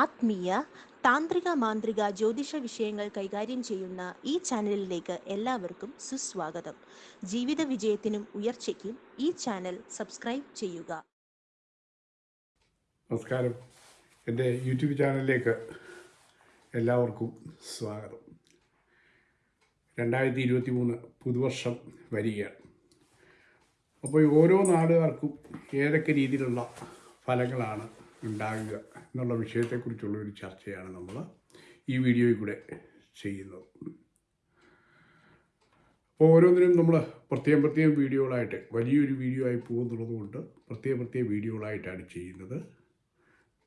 ആത്മീയ താന്ത്രിക മാന്ത്രിക ജ്യോതിഷ വിഷയങ്ങൾ കൈകാര്യം ചെയ്യുന്ന ഈ ചാനലിലേക്ക് എല്ലാവർക്കും സുസ്വാഗതം. ജീവിത വിജയത്തിനും ഉയർച്ചയ്ക്കും ഈ ചാനൽ സബ്സ്ക്രൈബ് ചെയ്യുക. നമസ്കാരം. എന്റെ യൂട്യൂബ് ചാനലിലേക്ക് എല്ലാവർക്കും സ്വാഗതം. രണ്ടായിരത്തി ഇരുപത്തി മൂന്ന് പുതുവർഷം വരികയാണ്. അപ്പോൾ ഓരോ നാടുകാർക്കും ഏതൊക്കെ രീതിയിലുള്ള ഫലങ്ങളാണ് ഉണ്ടാകുക? എന്നുള്ള വിഷയത്തെക്കുറിച്ചുള്ള ഒരു ചർച്ചയാണ് നമ്മൾ ഈ വീഡിയോയിൽ കൂടെ ചെയ്യുന്നത്. അപ്പോൾ ഓരോന്നിനും നമ്മൾ പ്രത്യേകം പ്രത്യേകം വീഡിയോകളായിട്ട് വലിയൊരു വീഡിയോ ആയി പോകുന്നുള്ളത് കൊണ്ട് പ്രത്യേക പ്രത്യേക വീഡിയോകളായിട്ടാണ് ചെയ്യുന്നത്.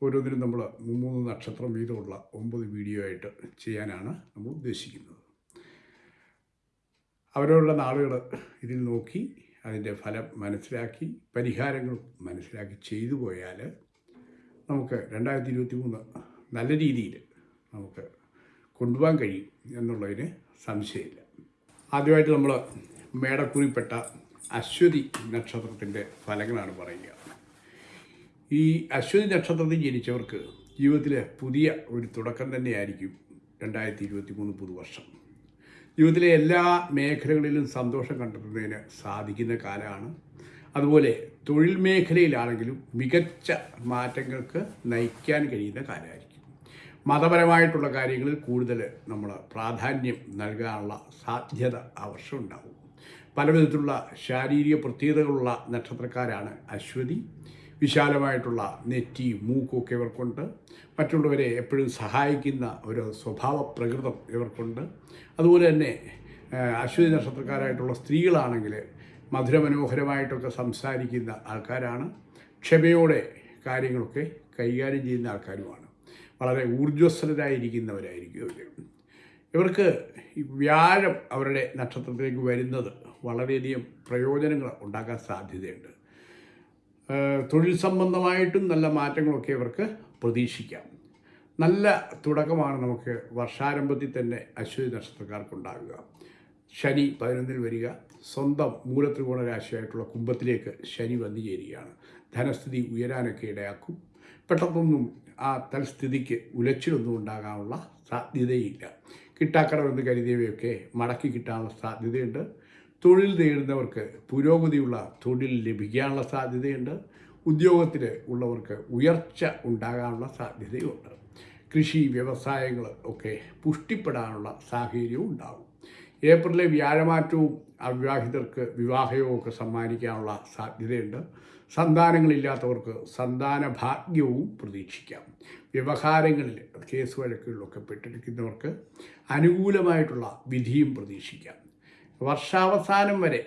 ഓരോന്നിനും നമ്മൾ മൂന്ന് നക്ഷത്രം വീതമുള്ള ഒമ്പത് വീഡിയോ ആയിട്ട് ചെയ്യാനാണ് നമ്മൾ ഉദ്ദേശിക്കുന്നത്. അവരവരുടെ നാളുകൾ ഇതിൽ നോക്കി അതിന്റെ ഫലം മനസ്സിലാക്കി പരിഹാരങ്ങൾ മനസ്സിലാക്കി ചെയ്തു പോയാൽ നമുക്ക് രണ്ടായിരത്തി ഇരുപത്തി മൂന്ന് നല്ല രീതിയിൽ നമുക്ക് കൊണ്ടുപോകാൻ കഴിയും എന്നുള്ളതിന് സംശയമില്ല. ആദ്യമായിട്ട് നമ്മൾ മേടക്കുറിപ്പെട്ട അശ്വതി നക്ഷത്രത്തിന്റെ ഫലങ്ങളാണ് പറയുക. ഈ അശ്വതി നക്ഷത്രത്തിൽ ജനിച്ചവർക്ക് ജീവിതത്തിലെ പുതിയ ഒരു തുടക്കം തന്നെയായിരിക്കും രണ്ടായിരത്തി ഇരുപത്തി മൂന്ന് പുതുവർഷം. ജീവിതത്തിലെ എല്ലാ മേഖലകളിലും സന്തോഷം കണ്ടെത്തുന്നതിന് സാധിക്കുന്ന കാലമാണ് അതുപോലെ തൊഴിൽ മേഖലയിലാണെങ്കിലും മികച്ച മാറ്റങ്ങൾക്ക് നയിക്കാൻ കഴിയുന്ന കാലമായിരിക്കും മതപരമായിട്ടുള്ള കാര്യങ്ങളിൽ കൂടുതൽ നമ്മൾ പ്രാധാന്യം നൽകാനുള്ള സാധ്യത ആ വർഷം ഉണ്ടാവും. പല വിധത്തിലുള്ള ശാരീരിക പ്രത്യേകതകളുള്ള നക്ഷത്രക്കാരാണ് അശ്വതി. വിശാലമായിട്ടുള്ള നെറ്റി മൂക്കൊക്കെ ഇവർക്കുണ്ട്. മറ്റുള്ളവരെ എപ്പോഴും സഹായിക്കുന്ന ഒരു സ്വഭാവ പ്രകൃതം ഇവർക്കുണ്ട്. അതുപോലെ തന്നെ അശ്വതി നക്ഷത്രക്കാരായിട്ടുള്ള സ്ത്രീകളാണെങ്കിൽ മധുരമനോഹരമായിട്ടൊക്കെ സംസാരിക്കുന്ന ആൾക്കാരാണ്. ക്ഷമയോടെ കാര്യങ്ങളൊക്കെ കൈകാര്യം ചെയ്യുന്ന ആൾക്കാരുമാണ്. വളരെ ഊർജസ്വലരായിരിക്കുന്നവരായിരിക്കും ഇവർ ഇവർക്ക് വ്യാഴം അവരുടെ നക്ഷത്രത്തിലേക്ക് വരുന്നത് വളരെയധികം പ്രയോജനങ്ങൾ ഉണ്ടാക്കാൻ സാധ്യതയുണ്ട്. തൊഴിൽ സംബന്ധമായിട്ടും നല്ല മാറ്റങ്ങളൊക്കെ ഇവർക്ക് പ്രതീക്ഷിക്കാം. നല്ല തുടക്കമാണ് നമുക്ക് വർഷാരംഭത്തിൽ തന്നെ അശ്വതി നക്ഷത്രക്കാർക്കുണ്ടാകുക ശനി പതിനൊന്നിൽ വരിക. സ്വന്തം മൂലത്രികോണ രാശിയായിട്ടുള്ള കുംഭത്തിലേക്ക് ശനി വന്നു ചേരുകയാണ്. ധനസ്ഥിതി ഉയരാനൊക്കെ ഇടയാക്കും. പെട്ടെന്നൊന്നും ആ തൽസ്ഥിതിക്ക് ഉലച്ചിലൊന്നും ഉണ്ടാകാനുള്ള സാധ്യതയില്ല. കിട്ടാക്കടമെന്ന് കരുതിയവയൊക്കെ മടക്കി കിട്ടാനുള്ള സാധ്യതയുണ്ട്. തൊഴിൽ നേടുന്നവർക്ക് പുരോഗതിയുള്ള തൊഴിൽ ലഭിക്കാനുള്ള സാധ്യതയുണ്ട്. ഉദ്യോഗത്തിൽ ഉള്ളവർക്ക് ഉയർച്ച ഉണ്ടാകാനുള്ള സാധ്യതയുണ്ട്. കൃഷി വ്യവസായങ്ങൾ ഒക്കെ പുഷ്ടിപ്പെടാനുള്ള സാഹചര്യവും ഉണ്ടാകും ഏപ്രിലെ വ്യാഴമാറ്റവും അവിവാഹിതർക്ക് വിവാഹയോഗം ഒക്കെ സമ്മാനിക്കാനുള്ള സാധ്യതയുണ്ട്. സന്താനങ്ങളില്ലാത്തവർക്ക് സന്താന ഭാഗ്യവും പ്രതീക്ഷിക്കാം. വ്യവഹാരങ്ങളിൽ കേസ് വഴക്കുകളിലൊക്കെ പെട്ടിരിക്കുന്നവർക്ക് അനുകൂലമായിട്ടുള്ള വിധിയും പ്രതീക്ഷിക്കാം. വർഷാവസാനം വരെ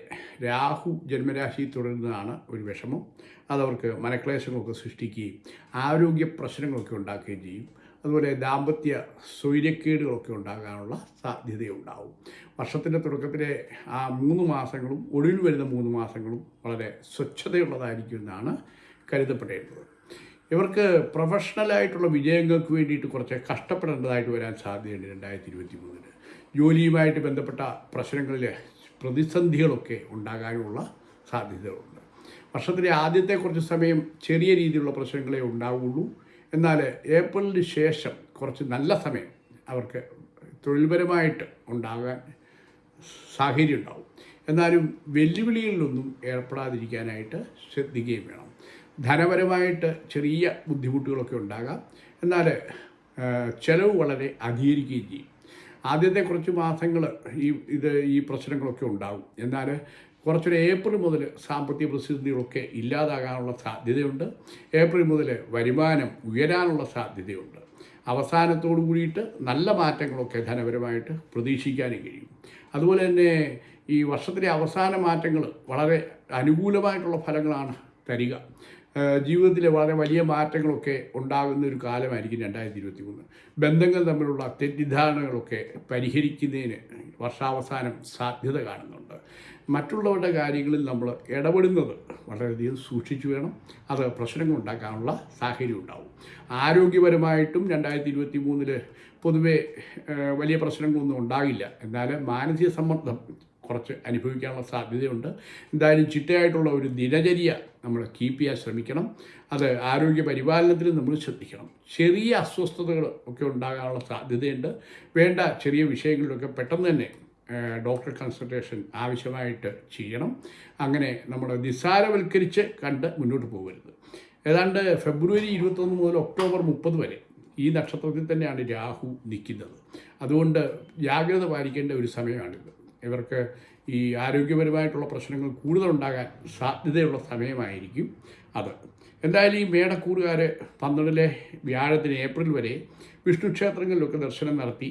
രാഹു ജന്മരാശി തുടരുന്നതാണ് ഒരു വിഷമം. അതവർക്ക് മനക്ലേശങ്ങളൊക്കെ സൃഷ്ടിക്കുകയും ആരോഗ്യ പ്രശ്നങ്ങളൊക്കെ ഉണ്ടാക്കുകയും ചെയ്യും. അതുപോലെ ദാമ്പത്യ സൗര്യക്കേടുകളൊക്കെ ഉണ്ടാകാനുള്ള സാധ്യതയുണ്ടാവും. വർഷത്തിന്റെ തുടക്കത്തിലെ ആ മൂന്ന് മാസങ്ങളും ഒടുവിൽ വരുന്ന മൂന്ന് മാസങ്ങളും വളരെ സ്വച്ഛതയുള്ളതായിരിക്കും എന്നാണ് കരുതപ്പെടേണ്ടത്. ഇവർക്ക് പ്രൊഫഷണലായിട്ടുള്ള വിജയങ്ങൾക്ക് വേണ്ടിയിട്ട് കുറച്ച് കഷ്ടപ്പെടേണ്ടതായിട്ട് വരാൻ സാധ്യതയുണ്ട് രണ്ടായിരത്തി ഇരുപത്തി മൂന്നിന് ജോലിയുമായിട്ട് ബന്ധപ്പെട്ട പ്രശ്നങ്ങളിൽ പ്രതിസന്ധികളൊക്കെ ഉണ്ടാകാനുള്ള സാധ്യതകളുണ്ട്. വർഷത്തിലെ ആദ്യത്തെ കുറച്ച് സമയം ചെറിയ രീതിയിലുള്ള പ്രശ്നങ്ങളെ ഉണ്ടാവുള്ളൂ. എന്നാൽ ഏപ്രിലിന് ശേഷം കുറച്ച് നല്ല സമയം അവർക്ക് തൊഴിൽപരമായിട്ട് ഉണ്ടാകാൻ സാഹചര്യം ഉണ്ടാവും. എന്നാലും വെല്ലുവിളികളിലൊന്നും ഏർപ്പെടാതിരിക്കാനായിട്ട് ശ്രദ്ധിക്കുകയും വേണം. ധനപരമായിട്ട് ചെറിയ ബുദ്ധിമുട്ടുകളൊക്കെ ഉണ്ടാകാം. എന്നാൽ ചെലവ് വളരെ അധികരിക്കുകയും ചെയ്യും. ആദ്യത്തെ കുറച്ച് മാസങ്ങൾ ഈ ഇത് ഈ പ്രശ്നങ്ങളൊക്കെ ഉണ്ടാകും എന്നാൽ കുറച്ചൊരു ഏപ്രിൽ മുതൽ സാമ്പത്തിക പ്രതിസന്ധികളൊക്കെ ഇല്ലാതാകാനുള്ള സാധ്യതയുണ്ട്. ഏപ്രിൽ മുതൽ വരുമാനം ഉയരാനുള്ള സാധ്യതയുണ്ട്. അവസാനത്തോടു കൂടിയിട്ട് നല്ല മാറ്റങ്ങളൊക്കെ ധനപരമായിട്ട് പ്രതീക്ഷിക്കാനും കഴിയും. അതുപോലെ തന്നെ ഈ വർഷത്തിലെ അവസാന മാറ്റങ്ങൾ വളരെ അനുകൂലമായിട്ടുള്ള ഫലങ്ങളാണ് തരിക. ജീവിതത്തിലെ വളരെ വലിയ മാറ്റങ്ങളൊക്കെ ഉണ്ടാകുന്ന ഒരു കാലമായിരിക്കും രണ്ടായിരത്തി ഇരുപത്തി മൂന്ന് ബന്ധങ്ങൾ തമ്മിലുള്ള തെറ്റിദ്ധാരണകളൊക്കെ പരിഹരിക്കുന്നതിന് വർഷാവസാനം സാധ്യത കാണുന്നുണ്ട്. മറ്റുള്ളവരുടെ കാര്യങ്ങളിൽ നമ്മൾ ഇടപെടുന്നത് വളരെയധികം സൂക്ഷിച്ചു വേണം. അത് പ്രശ്നങ്ങൾ ഉണ്ടാക്കാനുള്ള സാഹചര്യം ഉണ്ടാവും. ആരോഗ്യപരമായിട്ടും രണ്ടായിരത്തി ഇരുപത്തി മൂന്നിൽ പൊതുവെ വലിയ പ്രശ്നങ്ങളൊന്നും ഉണ്ടാകില്ല. എന്നാൽ മാനസിക സമ്മർദ്ദം കുറച്ച് അനുഭവിക്കാനുള്ള സാധ്യതയുണ്ട്. എന്തായാലും ചിട്ടയായിട്ടുള്ള ഒരു ദിനചര്യ നമ്മൾ കീപ്പ് ചെയ്യാൻ ശ്രമിക്കണം. അത് ആരോഗ്യ പരിപാലനത്തിലും നമ്മൾ ശ്രദ്ധിക്കണം. ചെറിയ അസ്വസ്ഥതകൾ ഒക്കെ ഉണ്ടാകാനുള്ള സാധ്യതയുണ്ട്. വേണ്ട ചെറിയ വിഷയങ്ങളിലൊക്കെ പെട്ടെന്ന് തന്നെ ഡോക്ടർ കൺസൾട്ടേഷൻ ആവശ്യമായിട്ട് ചെയ്യണം. അങ്ങനെ നമ്മൾ നിസ്സാരവൽക്കരിച്ച് കണ്ട് മുന്നോട്ട് പോകരുത്. ഏതാണ്ട് ഫെബ്രുവരി ഇരുപത്തൊന്ന് മുതൽ ഒക്ടോബർ മുപ്പത് വരെ ഈ നക്ഷത്രത്തിൽ തന്നെയാണ് രാഹു നിൽക്കുന്നത്. അതുകൊണ്ട് ജാഗ്രത പാലിക്കേണ്ട ഒരു സമയമാണിത്. ഇവർക്ക് ഈ ആരോഗ്യപരമായിട്ടുള്ള പ്രശ്നങ്ങൾ കൂടുതലുണ്ടാകാൻ സാധ്യതയുള്ള സമയമായിരിക്കും അത്. എന്തായാലും ഈ മേടക്കൂറുകാർ പന്ത്രണ്ടിലെ വ്യാഴത്തിന് ഏപ്രിൽ വരെ വിഷ്ണു ക്ഷേത്രങ്ങളിലൊക്കെ ദർശനം നടത്തി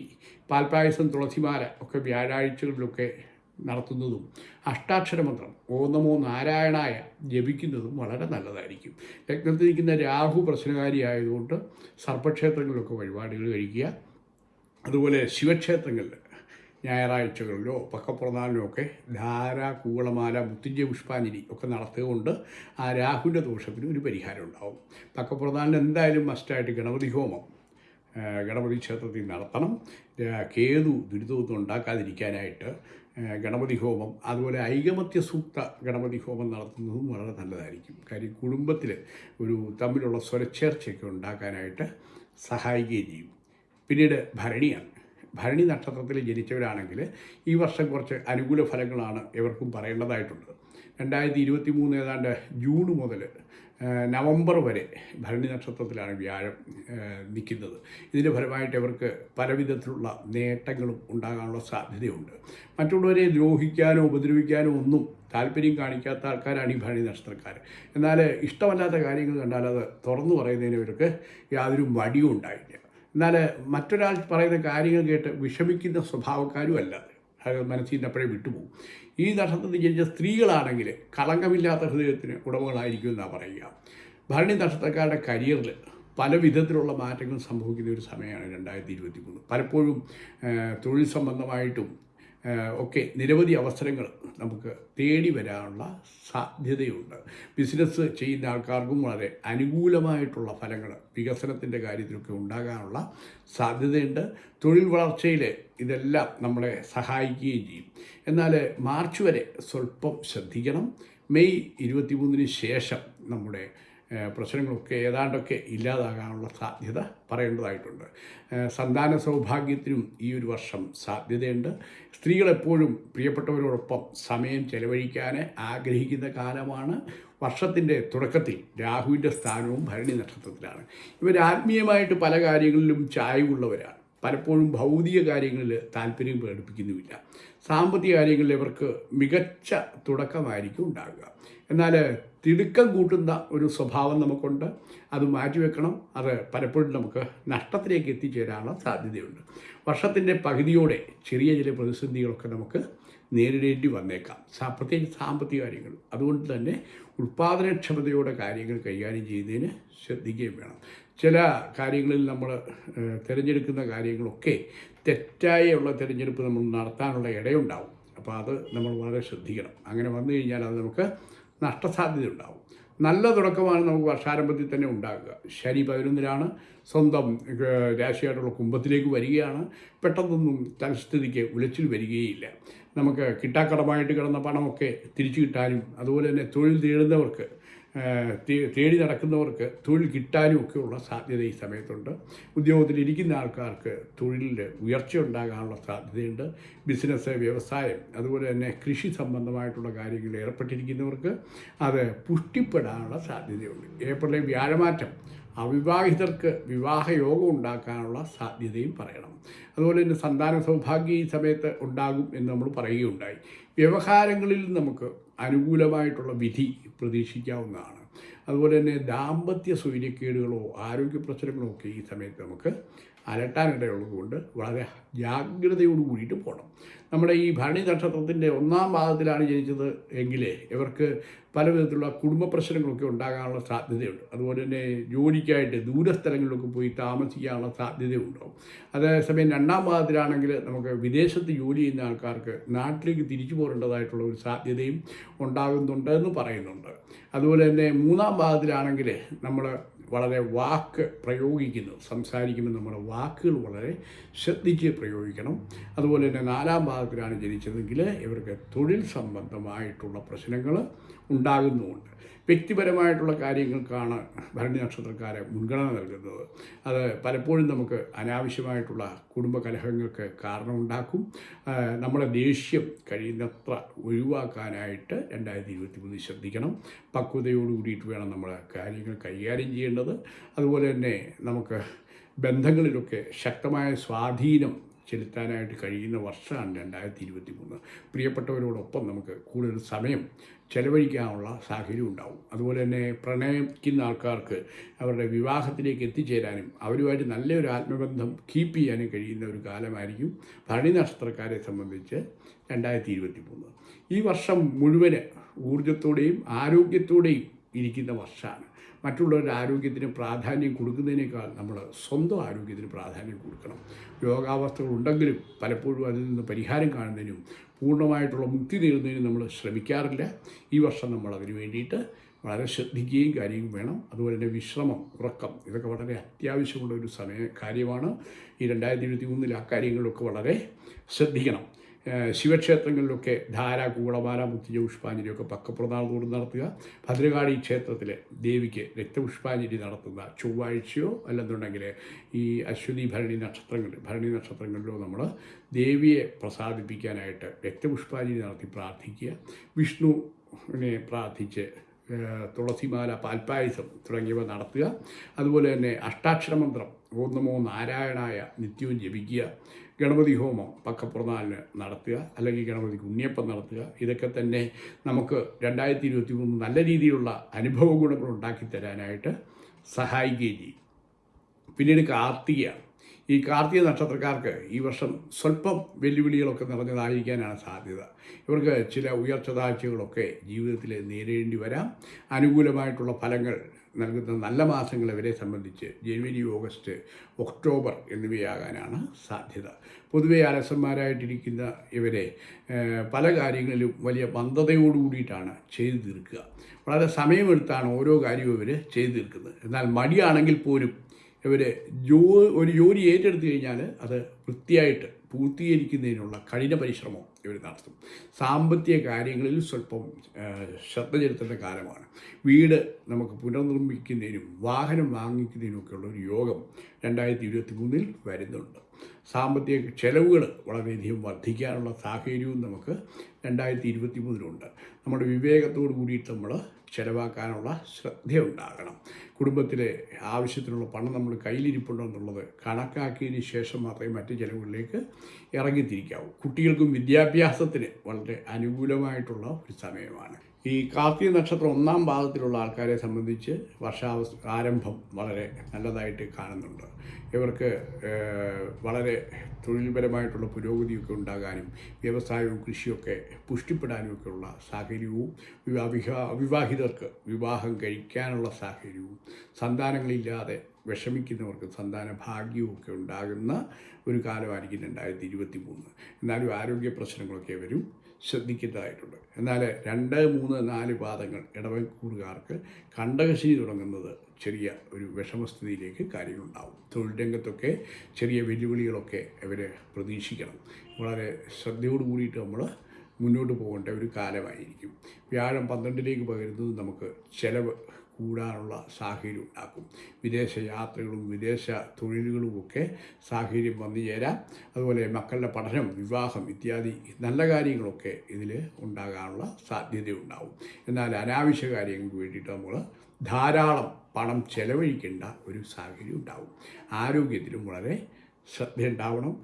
പാൽപ്പായസം തുളസിമാല ഒക്കെ വ്യാഴാഴ്ചകളിലൊക്കെ നടത്തുന്നതും അഷ്ടാക്ഷരമന്ത്രം ഓ നമോ നാരായണായ ജപിക്കുന്നതും വളരെ നല്ലതായിരിക്കും. ലഗ്നത്തിൽ നിൽക്കുന്ന രാഹു പ്രശ്നകാരിയായതുകൊണ്ട് സർപ്പക്ഷേത്രങ്ങളിലൊക്കെ വഴിപാടുകൾ കഴിക്കുക. അതുപോലെ ശിവക്ഷേത്രങ്ങളിൽ ഞായറാഴ്ചകളിലോ പക്കപ്പുറനാളിലോ ഒക്കെ ധാര കൂവളമാല മുത്തുഞ്ച പുഷ്പാഞ്ജലി ഒക്കെ നടത്തുകൊണ്ട് ആ രാഹുവിന്റെ ദോഷത്തിന് ഒരു പരിഹാരം ഉണ്ടാവും. പക്കപ്പുറനാളിന് എന്തായാലും മസ്റ്റായിട്ട് ഗണപതി ഹോമം ഗണപതി ക്ഷേത്രത്തിൽ നടത്തണം. കേതു ദുരിതമൊന്നും ഉണ്ടാക്കാതിരിക്കാനായിട്ട് ഗണപതി ഹോമം അതുപോലെ ഐകമത്യ സൂക്ത ഗണപതി ഹോമം നടത്തുന്നതും വളരെ നല്ലതായിരിക്കും. കാര്യം കുടുംബത്തിൽ ഒരു തമ്മിലുള്ള സ്വരച്ചേർച്ചയൊക്കെ ഉണ്ടാക്കാനായിട്ട് സഹായിക്കുകയും ചെയ്യും. പിന്നീട് ഭരണിയാണ്. ഭരണി നക്ഷത്രത്തിൽ ജനിച്ചവരാണെങ്കിൽ ഈ വർഷം കുറച്ച് അനുകൂല ഫലങ്ങളാണ് ഇവർക്കും പറയേണ്ടതായിട്ടുള്ളത് രണ്ടായിരത്തി ഇരുപത്തി മൂന്ന് ഏതാണ്ട് ജൂൺ മുതൽ നവംബർ വരെ ഭരണി നക്ഷത്രത്തിലാണ് വ്യാഴം നിൽക്കുന്നത്. ഇതിന്റെ ഫലമായിട്ട് ഇവർക്ക് പല വിധത്തിലുള്ള നേട്ടങ്ങളും ഉണ്ടാകാനുള്ള സാധ്യതയുണ്ട്. മറ്റുള്ളവരെ ദ്രോഹിക്കാനോ ഉപദ്രവിക്കാനോ ഒന്നും താല്പര്യം കാണിക്കാത്ത ആൾക്കാരാണ് ഈ ഭരണി നക്ഷത്രക്കാർ എന്നാൽ ഇഷ്ടമല്ലാത്ത കാര്യങ്ങൾ കണ്ടാൽ അത് തുറന്നു പറയുന്നതിന് ഇവർക്ക് യാതൊരു മടിയും ഉണ്ടായില്ല. എന്നാൽ മറ്റൊരാൾ പറയുന്ന കാര്യങ്ങൾ കേട്ട് വിഷമിക്കുന്ന സ്വഭാവക്കാരും അല്ല അത് മനസ്സിൽ നിന്ന് അപ്പോഴേ വിട്ടുപോകും. ഈ നക്ഷത്രത്തിൽ ജനിച്ച സ്ത്രീകളാണെങ്കിൽ കളങ്കമില്ലാത്ത ഹൃദയത്തിന് ഉടമകളായിരിക്കും എന്നാണ് പറയുക. ഭരണി നക്ഷത്രക്കാരുടെ കരിയറിൽ പല വിധത്തിലുള്ള മാറ്റങ്ങൾ സംഭവിക്കുന്ന ഒരു സമയമാണ് രണ്ടായിരത്തി ഇരുപത്തി മൂന്ന് പലപ്പോഴും തൊഴിൽ സംബന്ധമായിട്ടും ഒക്കെ നിരവധി അവസരങ്ങൾ നമുക്ക് തേടി വരാനുള്ള സാധ്യതയുണ്ട്. ബിസിനസ് ചെയ്യുന്ന ആൾക്കാർക്കും വളരെ അനുകൂലമായിട്ടുള്ള ഫലങ്ങൾ വികസനത്തിന്റെ കാര്യത്തിലൊക്കെ ഉണ്ടാകാനുള്ള സാധ്യതയുണ്ട്. തൊഴിൽ വളർച്ചയിൽ ഇതെല്ലാം നമ്മളെ സഹായിക്കുകയും ചെയ്യും. എന്നാൽ മാർച്ച് വരെ സ്വല്പം ശ്രദ്ധിക്കണം. മെയ് ഇരുപത്തിമൂന്നിന് ശേഷം നമ്മുടെ പ്രശ്നങ്ങളൊക്കെ ഏതാണ്ടൊക്കെ ഇല്ലാതാകാനുള്ള സാധ്യത പറയേണ്ടതായിട്ടുണ്ട്. സന്താന സൗഭാഗ്യത്തിനും ഈ ഒരു വർഷം സാധ്യതയുണ്ട്. സ്ത്രീകളെപ്പോഴും പ്രിയപ്പെട്ടവരോടൊപ്പം സമയം ചെലവഴിക്കാൻ ആഗ്രഹിക്കുന്ന കാലമാണ്. വർഷത്തിന്റെ തുടക്കത്തിൽ രാഹുവിന്റെ സ്ഥാനവും ഭരണി നക്ഷത്രത്തിലാണ്. ഇവർ ആത്മീയമായിട്ട് പല കാര്യങ്ങളിലും ചായവുള്ളവരാണ്. പലപ്പോഴും ഭൗതിക കാര്യങ്ങളിൽ താല്പര്യം പ്രകടിപ്പിക്കുന്നുമില്ല. സാമ്പത്തിക കാര്യങ്ങളിൽ ഇവർക്ക് മികച്ച തുടക്കമായിരിക്കും ഉണ്ടാകുക എന്നാൽ തിടുക്കം കൂട്ടുന്ന ഒരു സ്വഭാവം നമുക്കുണ്ട്. അത് മാറ്റിവെക്കണം അത് പലപ്പോഴും നമുക്ക് നഷ്ടത്തിലേക്ക് എത്തിച്ചേരാനുള്ള സാധ്യതയുണ്ട്. വർഷത്തിന്റെ പകുതിയോടെ ചെറിയ ചില പ്രതിസന്ധികളൊക്കെ നമുക്ക് നേരിടേണ്ടി വന്നേക്കാം. പ്രത്യേകിച്ച് സാമ്പത്തിക കാര്യങ്ങൾ. അതുകൊണ്ട് തന്നെ ഉൽപ്പാദനക്ഷമതയോടെ കാര്യങ്ങൾ കൈകാര്യം ചെയ്യുന്നതിന് ശ്രദ്ധിക്കുകയും വേണം. ചില കാര്യങ്ങളിൽ നമ്മൾ തിരഞ്ഞെടുക്കുന്ന കാര്യങ്ങളൊക്കെ തെറ്റായുള്ള തിരഞ്ഞെടുപ്പ് നമ്മൾ നടത്താനുള്ള ഇടയുണ്ടാവും. അപ്പോൾ അത് നമ്മൾ വളരെ ശ്രദ്ധിക്കണം. അങ്ങനെ വന്നു കഴിഞ്ഞാൽ അത് നമുക്ക് നഷ്ടസാധ്യത ഉണ്ടാവും നല്ല തുടക്കമാണ് നമുക്ക് വർഷാരംഭത്തിൽ തന്നെ ഉണ്ടാകുക ശനി പതിനൊന്നിലാണ് സ്വന്തം രാശിയായിട്ടുള്ള കുംഭത്തിലേക്ക് വരികയാണ്. പെട്ടെന്നൊന്നും തൽസ്ഥിതിക്ക് ഉലച്ചിൽ വരികയില്ല. നമുക്ക് കിട്ടാക്കടമായിട്ട് കിടന്ന പണമൊക്കെ തിരിച്ചു കിട്ടാനും അതുപോലെ തന്നെ തൊഴിൽ തേടുന്നവർക്ക് തേടി നടക്കുന്നവർക്ക് തൊഴിൽ കിട്ടാനും ഒക്കെയുള്ള സാധ്യത ഈ സമയത്തുണ്ട്. ഉദ്യോഗത്തിൽ ഇരിക്കുന്ന ആൾക്കാർക്ക് തൊഴിലിൽ ഉയർച്ച ഉണ്ടാകാനുള്ള സാധ്യതയുണ്ട്. ബിസിനസ് വ്യവസായം അതുപോലെ തന്നെ കൃഷി സംബന്ധമായിട്ടുള്ള കാര്യങ്ങളിൽ ഏർപ്പെട്ടിരിക്കുന്നവർക്ക് അത് പുഷ്ടിപ്പെടാനുള്ള സാധ്യതയുണ്ട്. ഏപ്രിലെ വ്യാഴമാറ്റം അവിവാഹിതർക്ക് വിവാഹയോഗം ഉണ്ടാക്കാനുള്ള സാധ്യതയും പറയണം. അതുപോലെ തന്നെ സന്താന സൗഭാഗ്യം ഈ സമയത്ത് ഉണ്ടാകും എന്ന് നമ്മൾ പറയുകയുണ്ടായി. വ്യവഹാരങ്ങളിൽ നമുക്ക് അനുകൂലമായിട്ടുള്ള വിധി പ്രതീക്ഷിക്കാവുന്നതാണ്. അതുപോലെ തന്നെ ദാമ്പത്യ സൗര്യക്കേടുകളോ ആരോഗ്യ പ്രശ്നങ്ങളോ ഒക്കെ ഈ സമയത്ത് നമുക്ക് അലട്ടാനിടയുള്ളതുകൊണ്ട് വളരെ ജാഗ്രതയോട് കൂടിയിട്ട് പോകണം നമ്മുടെ ഈ ഭരണി നക്ഷത്രത്തിന്റെ ഒന്നാം ഭാഗത്തിലാണ് ജനിച്ചത് എങ്കിലേ ഇവർക്ക് പല വിധത്തിലുള്ള കുടുംബ പ്രശ്നങ്ങളൊക്കെ ഉണ്ടാകാനുള്ള സാധ്യതയുണ്ട്. അതുപോലെ തന്നെ ജോലിക്കായിട്ട് ദൂരസ്ഥലങ്ങളിലൊക്കെ പോയി താമസിക്കാനുള്ള സാധ്യതയുണ്ടാവും. അതേസമയം രണ്ടാം ഭാഗത്തിലാണെങ്കിൽ നമുക്ക് വിദേശത്ത് ജോലി ചെയ്യുന്ന ആൾക്കാർക്ക് നാട്ടിലേക്ക് തിരിച്ചു പോരേണ്ടതായിട്ടുള്ള ഒരു സാധ്യതയും ഉണ്ടാകുന്നുണ്ട് എന്ന് പറയുന്നുണ്ട്. അതുപോലെ തന്നെ മൂന്നാം ഭാഗത്തിലാണെങ്കിൽ നമ്മൾ വളരെ വാക്ക് പ്രയോഗിക്കുന്നു. സംസാരിക്കുമ്പോൾ നമ്മുടെ വാക്കുകൾ വളരെ ശ്രദ്ധിച്ച് പ്രയോഗിക്കണം. അതുപോലെ തന്നെ നാലാം ഭാഗത്തിലാണ് ജനിച്ചതെങ്കിൽ ഇവർക്ക് തൊഴിൽ സംബന്ധമായിട്ടുള്ള പ്രശ്നങ്ങൾ ഉണ്ടാകുന്നുമുണ്ട്. വ്യക്തിപരമായിട്ടുള്ള കാര്യങ്ങൾക്കാണ് ഭരണി നക്ഷത്രക്കാരെ മുൻഗണന നൽകുന്നത്. അത് പലപ്പോഴും നമുക്ക് അനാവശ്യമായിട്ടുള്ള കുടുംബ കലഹങ്ങൾക്ക് കാരണമുണ്ടാക്കും നമ്മുടെ ദേഷ്യം കഴിയുന്നത്ര ഒഴിവാക്കാനായിട്ട് രണ്ടായിരത്തി ഇരുപത്തി മൂന്നിൽ ശ്രദ്ധിക്കണം. പക്വതയോട് കൂടിയിട്ട് വേണം നമ്മൾ കാര്യങ്ങൾ കൈകാര്യം ചെയ്യേണ്ടത്. അതുപോലെ തന്നെ നമുക്ക് ബന്ധങ്ങളിലൊക്കെ ശക്തമായ സ്വാധീനം ചെലുത്താനായിട്ട് കഴിയുന്ന വർഷമാണ് രണ്ടായിരത്തി ഇരുപത്തി മൂന്ന് പ്രിയപ്പെട്ടവരോടൊപ്പം നമുക്ക് കൂടുതൽ സമയം ചെലവഴിക്കാനുള്ള സാഹചര്യം ഉണ്ടാവും. അതുപോലെ തന്നെ പ്രണയിക്കുന്ന ആൾക്കാർക്ക് അവരുടെ വിവാഹത്തിലേക്ക് എത്തിച്ചേരാനും അവരുമായിട്ട് നല്ലൊരു ആത്മബന്ധം കീപ്പ് ചെയ്യാനും കഴിയുന്ന ഒരു കാലമായിരിക്കും ഭരണി നക്ഷത്രക്കാരെ സംബന്ധിച്ച് രണ്ടായിരത്തി ഇരുപത്തി മൂന്ന് ഈ വർഷം മുഴുവൻ ഊർജത്തോടെയും ആരോഗ്യത്തോടെയും ഇരിക്കുന്ന വർഷമാണ്. മറ്റുള്ളവരുടെ ആരോഗ്യത്തിന് പ്രാധാന്യം കൊടുക്കുന്നതിനേക്കാൾ നമ്മൾ സ്വന്തം ആരോഗ്യത്തിന് പ്രാധാന്യം കൊടുക്കണം. രോഗാവസ്ഥകൾ ഉണ്ടെങ്കിലും പലപ്പോഴും അതിൽ നിന്ന് പരിഹാരം കാണുന്നതിനും പൂർണമായിട്ടുള്ള മുക്തി നേടുന്നതിനും നമ്മൾ ശ്രമിക്കാറില്ല. ഈ വർഷം നമ്മൾ അതിന് വേണ്ടിയിട്ട് വളരെ ശ്രദ്ധിക്കുകയും കാര്യവും വേണം. അതുപോലെ തന്നെ വിശ്രമം ഉറക്കം ഇതൊക്കെ വളരെ അത്യാവശ്യമുള്ള ഒരു സമയ കാര്യമാണ്. ഈ രണ്ടായിരത്തി ഇരുപത്തി മൂന്നിൽ ആ കാര്യങ്ങളൊക്കെ വളരെ ശ്രദ്ധിക്കണം. ശിവക്ഷേത്രങ്ങളിലൊക്കെ ധാര കൂളമാല മുത്തിജ പുഷ്പാഞ്ജലിയൊക്കെ പക്കപ്രനാളത്തോട് നടത്തുക. ഭദ്രകാളി ക്ഷേത്രത്തിൽ ദേവിക്ക് രക്തപുഷ്പാഞ്ജലി നടത്തുന്ന ചൊവ്വാഴ്ചയോ അല്ലെന്നുണ്ടെങ്കിൽ ഈ അശ്വതി ഭരണി നക്ഷത്രങ്ങൾ ഭരണി നക്ഷത്രങ്ങളിലോ നമ്മൾ ദേവിയെ പ്രസാദിപ്പിക്കാനായിട്ട് രക്തപുഷ്പാഞ്ജലി നടത്തി പ്രാർത്ഥിക്കുക. വിഷ്ണുവിനെ പ്രാർത്ഥിച്ച് തുളസിമാല പാൽപ്പായസം തുടങ്ങിയവ നടത്തുക. അതുപോലെ തന്നെ അഷ്ടാക്ഷര മന്ത്രം ഓം നാരായണായ നിത്യവും ജപിക്കുക. ഗണപതി ഹോമം പക്കപ്പുറനാളിന് നടത്തുക. അല്ലെങ്കിൽ ഗണപതിക്ക് ഉണ്ണിയപ്പം നടത്തുക. ഇതൊക്കെ തന്നെ നമുക്ക് രണ്ടായിരത്തി ഇരുപത്തി മൂന്ന് നല്ല രീതിയിലുള്ള അനുഭവ ഗുണങ്ങൾ ഉണ്ടാക്കി തരാനായിട്ട് സഹായിക്കുകയും ചെയ്യും. പിന്നീട് കാർത്തികയാണ് ഈ കാർത്തിക നക്ഷത്രക്കാർക്ക് ഈ വർഷം സ്വല്പം വെല്ലുവിളികളൊക്കെ നിറഞ്ഞതായിരിക്കാനാണ് സാധ്യത. ഇവർക്ക് ചില ഉയർച്ച താഴ്ചകളൊക്കെ ജീവിതത്തിൽ നേരിടേണ്ടി വരാം. അനുകൂലമായിട്ടുള്ള ഫലങ്ങൾ നൽകുന്ന നല്ല മാസങ്ങൾ ഇവരെ സംബന്ധിച്ച് ജനുവരി ഓഗസ്റ്റ് ഒക്ടോബർ എന്നിവയാകാനാണ് സാധ്യത. പൊതുവെ അലസന്മാരായിട്ടിരിക്കുന്ന ഇവരെ പല കാര്യങ്ങളിലും വലിയ മന്ദതയോടു കൂടിയിട്ടാണ് ചെയ്തു തീർക്കുക. വളരെ സമയമെടുത്താണ് ഓരോ കാര്യവും ഇവർ ചെയ്തു തീർക്കുന്നത്. എന്നാൽ മടിയാണെങ്കിൽ പോലും ഇവർ ജോ ഒരു ജോലി ഏറ്റെടുത്തു കഴിഞ്ഞാൽ അത് വൃത്തിയായിട്ട് പൂർത്തീകരിക്കുന്നതിനുള്ള കഠിന പരിശ്രമം ഇവർ നടത്തും. സാമ്പത്തിക കാര്യങ്ങളിൽ സ്വല്പം ശ്രദ്ധ ചെലുത്തേണ്ട കാലമാണ്. വീട് നമുക്ക് പുനർനിർമ്മിക്കുന്നതിനും വാഹനം വാങ്ങിക്കുന്നതിനുമൊക്കെയുള്ള ഒരു യോഗം രണ്ടായിരത്തി ഇരുപത്തി മൂന്നിൽ വരുന്നുണ്ട്. സാമ്പത്തിക ചെലവുകൾ വളരെയധികം വർദ്ധിക്കാനുള്ള സാഹചര്യവും നമുക്ക് രണ്ടായിരത്തി ഇരുപത്തി മൂന്നിലുണ്ട് നമ്മുടെ വിവേകത്തോടു കൂടിയിട്ട് നമ്മൾ ചിലവാക്കാനുള്ള ശ്രദ്ധയുണ്ടാകണം. കുടുംബത്തിലെ ആവശ്യത്തിനുള്ള പണം നമ്മൾ കയ്യിലിരിപ്പുണ്ടോ എന്നുള്ളത് കണക്കാക്കിയതിന് ശേഷം മാത്രമേ മറ്റ് ചിലവുകളിലേക്ക് ഇറങ്ങിത്തിരിക്കാവൂ. കുട്ടികൾക്കും വിദ്യാഭ്യാസത്തിന് വളരെ അനുകൂലമായിട്ടുള്ള ഒരു സമയമാണ്. ഈ കാർത്തിക നക്ഷത്രം ഒന്നാം പാദത്തിലുള്ള ആൾക്കാരെ സംബന്ധിച്ച് വർഷാവസ് ആരംഭം വളരെ നല്ലതായിട്ട് കാണുന്നുണ്ട്. ഇവർക്ക് വളരെ തൊഴിൽപരമായിട്ടുള്ള പുരോഗതിയൊക്കെ ഉണ്ടാകാനും വ്യവസായവും കൃഷിയൊക്കെ പുഷ്ടിപ്പെടാനുമൊക്കെയുള്ള സാഹചര്യവും വിവാഹിതർക്ക് വിവാഹം കഴിക്കാനുള്ള സാഹചര്യവും സന്താനങ്ങളില്ലാതെ വിഷമിക്കുന്നവർക്ക് സന്താന ഭാഗ്യവുമൊക്കെ ഉണ്ടാകുന്ന ഒരു കാലമായിരിക്കും രണ്ടായിരത്തി ഇരുപത്തി മൂന്ന് എന്നാലും ആരോഗ്യ പ്രശ്നങ്ങളൊക്കെ വരും. ശ്രദ്ധിക്കേണ്ടതായിട്ടുണ്ട്. എന്നാൽ രണ്ട് മൂന്ന് നാല് പാദങ്ങൾ ഇടവക്കൂറുകാർക്ക് കണ്ടകശിനി തുടങ്ങുന്നത് ചെറിയ ഒരു വിഷമസ്ഥിതിയിലേക്ക് കാര്യങ്ങളുണ്ടാവും. തൊഴിൽ രംഗത്തൊക്കെ ചെറിയ വെല്ലുവിളികളൊക്കെ ഇവർ പ്രതീക്ഷിക്കണം. വളരെ ശ്രദ്ധയോട് കൂടിയിട്ട് നമ്മൾ മുന്നോട്ട് പോകേണ്ട ഒരു കാലമായിരിക്കും. വ്യാഴം പന്ത്രണ്ടിലേക്ക് പകരുന്നത് നമുക്ക് ചിലവ് കൂടാനുള്ള സാഹചര്യം ഉണ്ടാക്കും. വിദേശ യാത്രകളും വിദേശ തൊഴിലുകളുമൊക്കെ സാഹചര്യം വന്നു ചേരാം. അതുപോലെ മക്കളുടെ പഠനം വിവാഹം ഇത്യാദി നല്ല കാര്യങ്ങളൊക്കെ ഇതിൽ ഉണ്ടാകാനുള്ള സാധ്യതയുണ്ടാവും. എന്നാൽ അനാവശ്യ കാര്യങ്ങൾക്ക് വേണ്ടിയിട്ട് നമ്മൾ ധാരാളം പണം ചെലവഴിക്കേണ്ട ഒരു സാഹചര്യം ഉണ്ടാവും. ആരോഗ്യത്തിലും വളരെ ശ്രദ്ധയുണ്ടാവണം.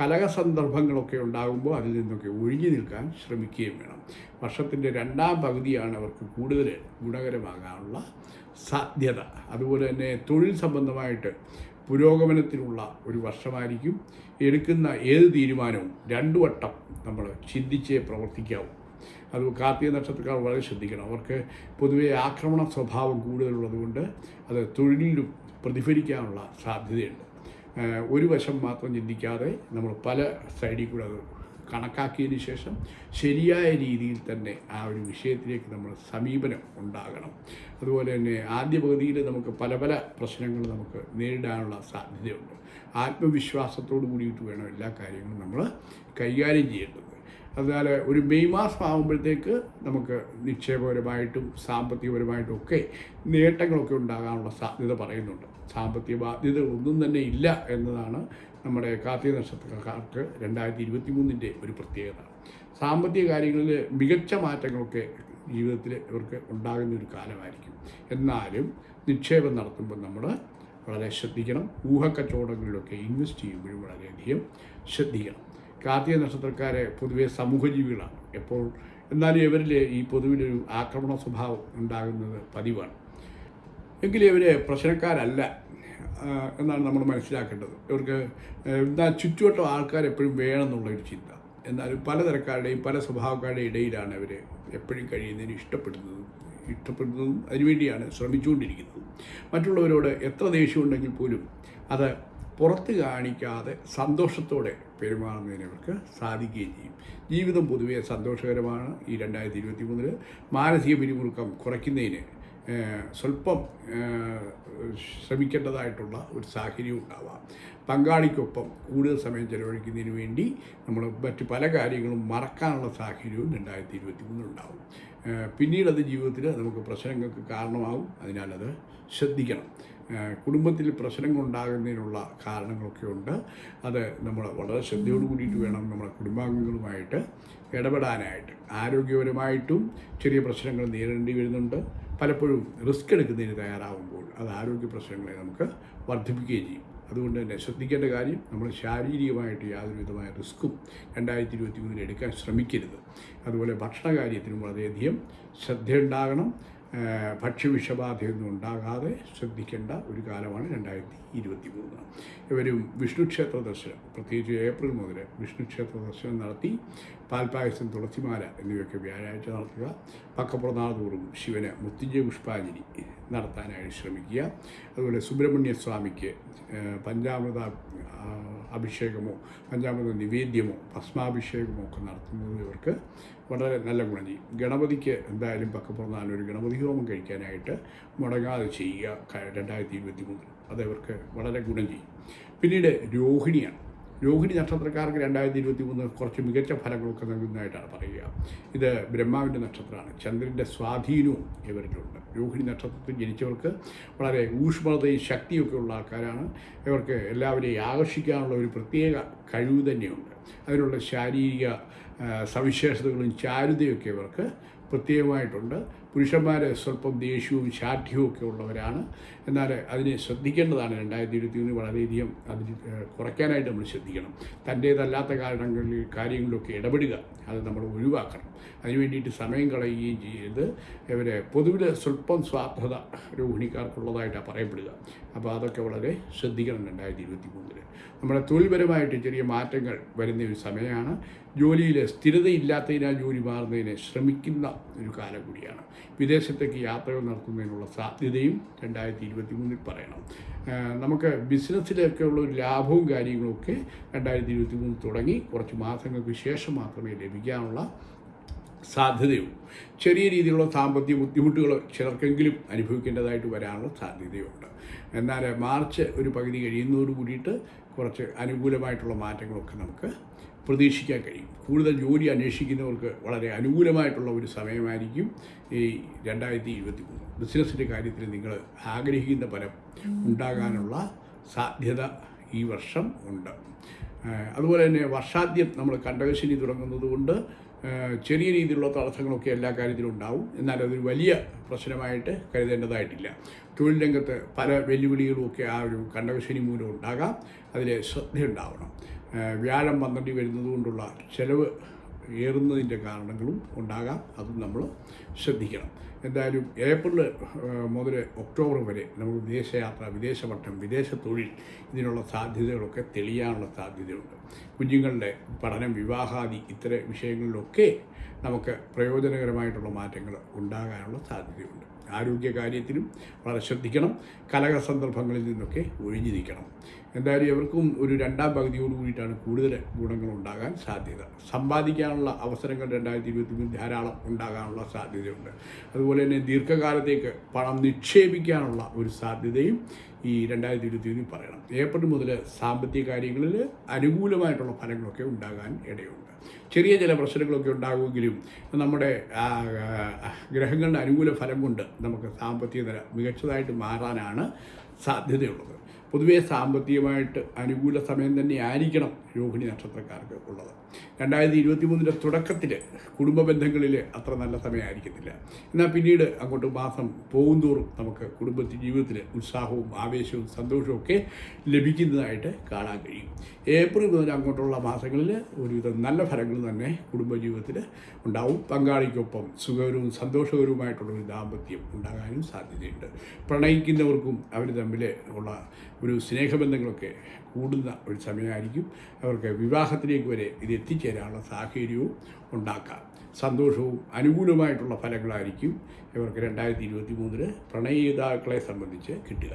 കലക സന്ദർഭങ്ങളൊക്കെ ഉണ്ടാകുമ്പോൾ അതിൽ നിന്നൊക്കെ ഒഴിഞ്ഞു നിൽക്കാൻ ശ്രമിക്കുകയും വേണം. വർഷത്തിന്റെ രണ്ടാം പകുതിയാണ് അവർക്ക് കൂടുതൽ ഗുണകരമാകാനുള്ള സാധ്യത. അതുപോലെ തന്നെ തൊഴിൽ സംബന്ധമായിട്ട് പുരോഗമനത്തിനുള്ള ഒരു വർഷമായിരിക്കും. എടുക്കുന്ന ഏത് തീരുമാനവും രണ്ടു വട്ടം നമ്മൾ ചിന്തിച്ചേ പ്രവർത്തിക്കാവും. അത് കാർത്തിക നക്ഷത്രക്കാർ വളരെ ശ്രദ്ധിക്കണം. അവർക്ക് പൊതുവേ ആക്രമണ സ്വഭാവം കൂടുതലുള്ളതുകൊണ്ട് അത് തൊഴിലിലും പ്രതിഫലിക്കാനുള്ള സാധ്യതയുണ്ട്. ഒരു വശം മാത്രം ചിന്തിക്കാതെ നമ്മൾ പല സൈഡിൽ കൂടെ അത് കണക്കാക്കിയതിന് ശേഷം ശരിയായ രീതിയിൽ തന്നെ ആ ഒരു വിഷയത്തിലേക്ക് നമ്മൾ സമീപനം ഉണ്ടാകണം. അതുപോലെ തന്നെ ആദ്യ പകുതിയിൽ നമുക്ക് പല പല പ്രശ്നങ്ങൾ നമുക്ക് നേരിടാനുള്ള സാധ്യതയുണ്ട്. ആത്മവിശ്വാസത്തോടു കൂടിയിട്ട് വേണം എല്ലാ കാര്യങ്ങളും നമ്മൾ കൈകാര്യം ചെയ്യേണ്ടത്. അതിനാൽ ഒരു മെയ് മാസം ആകുമ്പോഴത്തേക്ക് നമുക്ക് നിക്ഷേപപരമായിട്ടും സാമ്പത്തികപരമായിട്ടും ഒക്കെ നേട്ടങ്ങളൊക്കെ ഉണ്ടാകാനുള്ള സാധ്യത പറയുന്നുണ്ട്. സാമ്പത്തിക ബാധ്യത ഒന്നും തന്നെ ഇല്ല എന്നതാണ് നമ്മുടെ കാർത്തിക നക്ഷത്രക്കാർക്ക് രണ്ടായിരത്തി ഇരുപത്തി മൂന്നിന്റെ ഒരു പ്രത്യേകത. സാമ്പത്തിക കാര്യങ്ങളിൽ മികച്ച മാറ്റങ്ങളൊക്കെ ജീവിതത്തിൽ ഇവർക്ക് ഉണ്ടാകുന്ന ഒരു കാലമായിരിക്കും. എന്നാലും നിക്ഷേപം നടത്തുമ്പോൾ നമ്മൾ വളരെ ശ്രദ്ധിക്കണം. ഊഹക്കച്ചവടങ്ങളിലൊക്കെ ഇൻവെസ്റ്റ് ചെയ്യുമ്പോഴും വളരെയധികം ശ്രദ്ധിക്കണം. കാർത്തിക നക്ഷത്രക്കാരെ പൊതുവെ സമൂഹജീവികളാണ്. എപ്പോൾ എന്നാലും ഇവരിൽ ഈ പൊതുവിലൊരു ആക്രമണ സ്വഭാവം ഉണ്ടാകുന്നത് പതിവാണ്. എങ്കിലും ഇവർ പ്രശ്നക്കാരല്ല എന്നാണ് നമ്മൾ മനസ്സിലാക്കേണ്ടത്. ഇവർക്ക് എന്നാൽ ചുറ്റുവട്ടം ആൾക്കാർ എപ്പോഴും വേണമെന്നുള്ള ഒരു ചിന്ത. എന്നാലും പലതരക്കാരുടെയും പല സ്വഭാവക്കാരുടെയും ഇടയിലാണ് അവർ എപ്പോഴും കഴിയുന്നതിന് ഇഷ്ടപ്പെടുന്നതും ഇഷ്ടപ്പെടുന്നതും അതിനുവേണ്ടിയാണ് ശ്രമിച്ചുകൊണ്ടിരിക്കുന്നത്. മറ്റുള്ളവരോട് എത്ര ദേഷ്യമുണ്ടെങ്കിൽ പോലും അത് പുറത്ത് കാണിക്കാതെ സന്തോഷത്തോടെ പെരുമാറുന്നതിന് അവർക്ക് സാധിക്കുകയും ചെയ്യും. ജീവിതം പൊതുവെ സന്തോഷകരമാണ്. ഈ രണ്ടായിരത്തി ഇരുപത്തി മൂന്നിൽ മാനസിക പിരിമുറുക്കം കുറയ്ക്കുന്നതിന് സ്വല്പം ശ്രമിക്കേണ്ടതായിട്ടുള്ള ഒരു സാഹചര്യം ഉണ്ടാവാം. പങ്കാളിക്കൊപ്പം കൂടുതൽ സമയം ചെലവഴിക്കുന്നതിന് വേണ്ടി നമ്മൾ മറ്റ് പല കാര്യങ്ങളും മറക്കാനുള്ള സാഹചര്യവും രണ്ടായിരത്തി ഇരുപത്തി മൂന്നിലുണ്ടാവും പിന്നീട് അത് ജീവിതത്തിൽ നമുക്ക് പ്രശ്നങ്ങൾക്ക് കാരണമാകും അതിനാൽ അത് ശ്രദ്ധിക്കണം. കുടുംബത്തിൽ പ്രശ്നങ്ങൾ ഉണ്ടാകുന്നതിനുള്ള കാരണങ്ങളൊക്കെ ഉണ്ട് അത് നമ്മൾ വളരെ ശ്രദ്ധയോട് കൂടിയിട്ട് വേണം നമ്മുടെ കുടുംബാംഗങ്ങളുമായിട്ട് ഇടപെടാനായിട്ട്. ആരോഗ്യപരമായിട്ടും ചെറിയ പ്രശ്നങ്ങൾ നേരിടേണ്ടി വരുന്നുണ്ട്. പലപ്പോഴും റിസ്ക് എടുക്കുന്നതിന് തയ്യാറാവുമ്പോൾ അത് ആരോഗ്യ പ്രശ്നങ്ങളെ നമുക്ക് വർദ്ധിപ്പിക്കുകയും ചെയ്യും. അതുകൊണ്ട് തന്നെ ശ്രദ്ധിക്കേണ്ട കാര്യം നമ്മൾ ശാരീരികമായിട്ട് യാതൊരു വിധമായ റിസ്ക്കും രണ്ടായിരത്തി ഇരുപത്തി മൂന്നിൽ എടുക്കാൻ ശ്രമിക്കരുത്. അതുപോലെ ഭക്ഷണ കാര്യത്തിനും വളരെയധികം ശ്രദ്ധയുണ്ടാകണം. ഭക്ഷ്യവിഷബാധയൊന്നും ഉണ്ടാകാതെ ശ്രദ്ധിക്കേണ്ട ഒരു കാലമാണ് രണ്ടായിരത്തി ഇരുപത്തി മൂന്ന് ഇവരും വിഷ്ണു ക്ഷേത്ര ദർശനം പ്രത്യേകിച്ച് ഏപ്രിൽ മുതൽ വിഷ്ണു ക്ഷേത്ര ദർശനം നടത്തി പാൽപ്പായസം തുളസിമാല എന്നിവയൊക്കെ വ്യാഴാഴ്ച നടത്തുക. പക്കപ്രനാഥോറും ശിവന് മുത്തിജയ പുഷ്പാഞ്ജലി നടത്താനായി ശ്രമിക്കുക. അതുപോലെ സുബ്രഹ്മണ്യ സ്വാമിക്ക് പഞ്ചാമൃത അഭിഷേകമോ പഞ്ചാമൃത നിവേദ്യമോ ഭസ്മാഭിഷേകമോ ഒക്കെ നടത്തുന്നത് ഇവർക്ക് വളരെ നല്ല ഗുണം ചെയ്യും ഗണപതിക്ക് എന്തായാലും പക്കപ്പുറന്നാലും ഒരു ഗണപതി ഹോമം കഴിക്കാനായിട്ട് മുടങ്ങാതെ ചെയ്യുക രണ്ടായിരത്തി ഇരുപത്തി മൂന്നിൽ അത് അവർക്ക് വളരെ ഗുണം ചെയ്യും. പിന്നീട് രോഹിണിയാണ്. രോഹിണി നക്ഷത്രക്കാർക്ക് രണ്ടായിരത്തി ഇരുപത്തി മൂന്ന് കുറച്ച് മികച്ച ഫലങ്ങളൊക്കെ നൽകുന്നതായിട്ടാണ് പറയുക. ഇത് ബ്രഹ്മാവിന്റെ നക്ഷത്രമാണ്. ചന്ദ്രന്റെ സ്വാധീനവും ഇവരിലുണ്ട്. രോഹിണി നക്ഷത്രത്തിൽ ജനിച്ചവർക്ക് വളരെ ഊഷ്മളതയും ശക്തിയൊക്കെ ഉള്ള ആൾക്കാരാണ്. ഇവർക്ക് എല്ലാവരെയും ആകർഷിക്കാനുള്ള ഒരു പ്രത്യേക കഴിവ് തന്നെയുണ്ട്. അതിനുള്ള ശാരീരിക സവിശേഷതകളും ചാരുതയൊക്കെ ഇവർക്ക് പ്രത്യേകമായിട്ടുണ്ട്. പുരുഷന്മാരെ സ്വല്പം ദേഷ്യവും ശാഠ്യവും ഒക്കെ ഉള്ളവരാണ്. എന്നാൽ അതിനെ ശ്രദ്ധിക്കേണ്ടതാണ്. രണ്ടായിരത്തി ഇരുപത്തി മൂന്ന് വളരെയധികം അതിന് കുറയ്ക്കാനായിട്ട് നമ്മൾ ശ്രദ്ധിക്കണം. തന്റേതല്ലാത്ത കാരണങ്ങളിൽ കാര്യങ്ങളിലൊക്കെ ഇടപെടുക. അത് നമ്മൾ ഒഴിവാക്കണം. അതിനുവേണ്ടിയിട്ട് സമയം കളയുകയും ചെയ്ത് ഇവരെ പൊതുവിൽ സ്വല്പം സ്വാർത്ഥത രോഹിണിക്കാർക്കുള്ളതായിട്ടാണ് പറയപ്പെടുക. അപ്പോൾ അതൊക്കെ വളരെ ശ്രദ്ധിക്കണം രണ്ടായിരത്തി ഇരുപത്തി മൂന്നിൽ നമ്മുടെ തൊഴിൽപരമായിട്ട് ചെറിയ മാറ്റങ്ങൾ വരുന്ന ഒരു സമയമാണ്. ജോലിയിൽ സ്ഥിരതയില്ലാത്തതിനാൽ ജോലി മാറുന്നതിനെ ശ്രമിക്കുന്ന ഒരു കാലം കൂടിയാണ്. വിദേശത്തേക്ക് യാത്രകൾ നടത്തുന്നതിനുള്ള സാധ്യതയും രണ്ടായിരത്തി ഇരുപത്തി മൂന്നിൽ പറയണം നമുക്ക് ബിസിനസ്സിലൊക്കെ ഉള്ള ഒരു ലാഭവും കാര്യങ്ങളൊക്കെ രണ്ടായിരത്തി ഇരുപത്തി മൂന്ന് തുടങ്ങി കുറച്ച് മാസങ്ങൾക്ക് ശേഷം മാത്രമേ ലഭിക്കാനുള്ള സാധ്യതയുള്ളൂ. ചെറിയ രീതിയിലുള്ള സാമ്പത്തിക ബുദ്ധിമുട്ടുകൾ ചിലർക്കെങ്കിലും അനുഭവിക്കേണ്ടതായിട്ട് വരാനുള്ള സാധ്യതയുണ്ട്. എന്നാൽ മാർച്ച് ഒരു പകുതി കഴിയുന്നതോട് കൂടിയിട്ട് കുറച്ച് അനുകൂലമായിട്ടുള്ള മാറ്റങ്ങളൊക്കെ നമുക്ക് പ്രതീക്ഷിക്കാൻ കഴിയും. കൂടുതൽ ജോലി അന്വേഷിക്കുന്നവർക്ക് വളരെ അനുകൂലമായിട്ടുള്ള ഒരു സമയമായിരിക്കും ഈ രണ്ടായിരത്തി ഇരുപത്തി മൂന്ന് ബിസിനസ്സിന്റെ കാര്യത്തിൽ നിങ്ങൾ ആഗ്രഹിക്കുന്ന ഫലം ഉണ്ടാകാനുള്ള സാധ്യത ഈ വർഷം ഉണ്ട്. അതുപോലെ തന്നെ വർഷാദ്യം നമ്മൾ കണ്ടകശനി തുടങ്ങുന്നത് കൊണ്ട് ചെറിയ രീതിയിലുള്ള തടസ്സങ്ങളൊക്കെ എല്ലാ കാര്യത്തിലും ഉണ്ടാവും. എന്നാൽ അതൊരു വലിയ പ്രശ്നമായിട്ട് കരുതേണ്ടതായിട്ടില്ല. തൊഴിൽ രംഗത്ത് പല വെല്ലുവിളികളുമൊക്കെ ആ ഒരു കണ്ടകശനി മൂലം ഉണ്ടാകാം. അതിൽ ശ്രദ്ധയുണ്ടാവണം. വ്യാഴം പന്ത്രണ്ടിൽ വരുന്നത് കൊണ്ടുള്ള ചെലവ് ഏറുന്നതിന്റെ കാരണങ്ങളും ഉണ്ടാകാം. അതും നമ്മൾ ശ്രദ്ധിക്കണം. എന്തായാലും ഏപ്രിൽ മുതൽ ഒക്ടോബർ വരെ നമ്മൾ വിദേശയാത്ര വിദേശപഠനം വിദേശ തൊഴിൽ ഇതിനുള്ള സാധ്യതകളൊക്കെ തെളിയാനുള്ള സാധ്യതയുണ്ട്. കുഞ്ഞുങ്ങളുടെ പഠനം വിവാഹാദി ഇത്തരം വിഷയങ്ങളിലൊക്കെ നമുക്ക് പ്രയോജനകരമായിട്ടുള്ള മാറ്റങ്ങൾ ഉണ്ടാകാനുള്ള സാധ്യതയുണ്ട്. ആരോഗ്യ കാര്യത്തിലും വളരെ ശ്രദ്ധിക്കണം. കലക സന്ദർഭങ്ങളിൽ നിന്നൊക്കെ ഒഴിഞ്ഞു നിൽക്കണം. എന്തായാലും ഇവർക്കും ഒരു രണ്ടാം പകുതിയോട് കൂടിയിട്ടാണ് കൂടുതൽ ഗുണങ്ങൾ ഉണ്ടാകാൻ സാധ്യത. സമ്പാദിക്കാനുള്ള അവസരങ്ങൾ രണ്ടായിരത്തി ഇരുപത്തി ധാരാളം ഉണ്ടാകാനുള്ള സാധ്യതയുണ്ട്. അതുപോലെ തന്നെ ദീർഘകാലത്തേക്ക് പണം നിക്ഷേപിക്കാനുള്ള ഒരു സാധ്യതയും ഈ രണ്ടായിരത്തി ഇരുപത്തി പറയണം. ഏപ്രിൽ മുതൽ സാമ്പത്തിക കാര്യങ്ങളിൽ അനുകൂലമായിട്ടുള്ള ഫലങ്ങളൊക്കെ ഉണ്ടാകാൻ ഇടയുണ്ട്. ചെറിയ ചില പ്രശ്നങ്ങളൊക്കെ ഉണ്ടാകുമെങ്കിലും നമ്മുടെ ഗ്രഹങ്ങളുടെ അനുകൂല ഫലം കൊണ്ട് നമുക്ക് സാമ്പത്തിക നില മികച്ചതായിട്ട് മാറാനാണ് സാധ്യതയുള്ളത്. പൊതുവേ സാമ്പത്തികമായിട്ട് അനുകൂല സമയം തന്നെ ആയിരിക്കണം രോഹിണി നക്ഷത്രക്കാർക്ക് ഉള്ളത്. രണ്ടായിരത്തി ഇരുപത്തി മൂന്നിന്റെ തുടക്കത്തിൽ കുടുംബ ബന്ധങ്ങളിൽ അത്ര നല്ല സമയമായിരിക്കത്തില്ല. എന്നാൽ പിന്നീട് അങ്ങോട്ട് മാസം പോകുന്തോറും നമുക്ക് കുടുംബത്തിൽ ജീവിതത്തിൽ ഉത്സാഹവും ആവേശവും സന്തോഷവും ഒക്കെ ലഭിക്കുന്നതായിട്ട് കാണാൻ കഴിയും. ഏപ്രിൽ മുതൽ അങ്ങോട്ടുള്ള മാസങ്ങളിൽ ഒരുവിധം നല്ല ഫലങ്ങൾ തന്നെ കുടുംബജീവിതത്തിൽ ഉണ്ടാവും. പങ്കാളിക്കൊപ്പം സുഖകരവും സന്തോഷകരവുമായിട്ടുള്ള ഒരു ദാമ്പത്യം ഉണ്ടാകാനും സാധ്യതയുണ്ട്. പ്രണയിക്കുന്നവർക്കും അവർ തമ്മിൽ ഉള്ള ഒരു സ്നേഹബന്ധങ്ങളൊക്കെ കൂടുന്ന ഒരു സമയമായിരിക്കും അവർക്ക് വിവാഹത്തിലേക്ക് വരെ ഇത് എത്തിച്ചേരാനുള്ള സാഹചര്യവും ഉണ്ടാക്കാം. സന്തോഷവും അനുകൂലമായിട്ടുള്ള ഫലങ്ങളായിരിക്കും ഇവർക്ക് രണ്ടായിരത്തി ഇരുപത്തി മൂന്നിന് പ്രണയിതാക്കളെ സംബന്ധിച്ച് കിട്ടുക.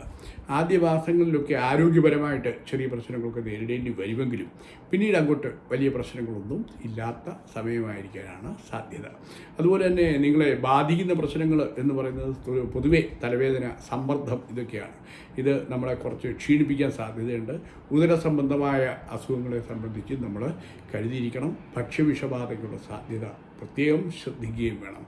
ആദ്യ മാസങ്ങളിലൊക്കെ ആരോഗ്യപരമായിട്ട് ചെറിയ പ്രശ്നങ്ങളൊക്കെ നേരിടേണ്ടി വരുമെങ്കിലും പിന്നീട് അങ്ങോട്ട് വലിയ പ്രശ്നങ്ങളൊന്നും ഇല്ലാത്ത സമയമായിരിക്കാനാണ് സാധ്യത. അതുപോലെ തന്നെ നിങ്ങളെ ബാധിക്കുന്ന പ്രശ്നങ്ങൾ എന്ന് പറയുന്നത് പൊതുവേ തലവേദന സമ്മർദ്ദം ഇതൊക്കെയാണ്. ഇത് നമ്മളെ കുറച്ച് ക്ഷീണിപ്പിക്കാൻ സാധ്യതയുണ്ട്. ഉദര സംബന്ധമായ അസുഖങ്ങളെ സംബന്ധിച്ച് നമ്മൾ കരുതിയിരിക്കണം. ഭക്ഷ്യവിഷബാധയ്ക്കുള്ള സാധ്യത പ്രത്യേകം ശ്രദ്ധിക്കുകയും വേണം.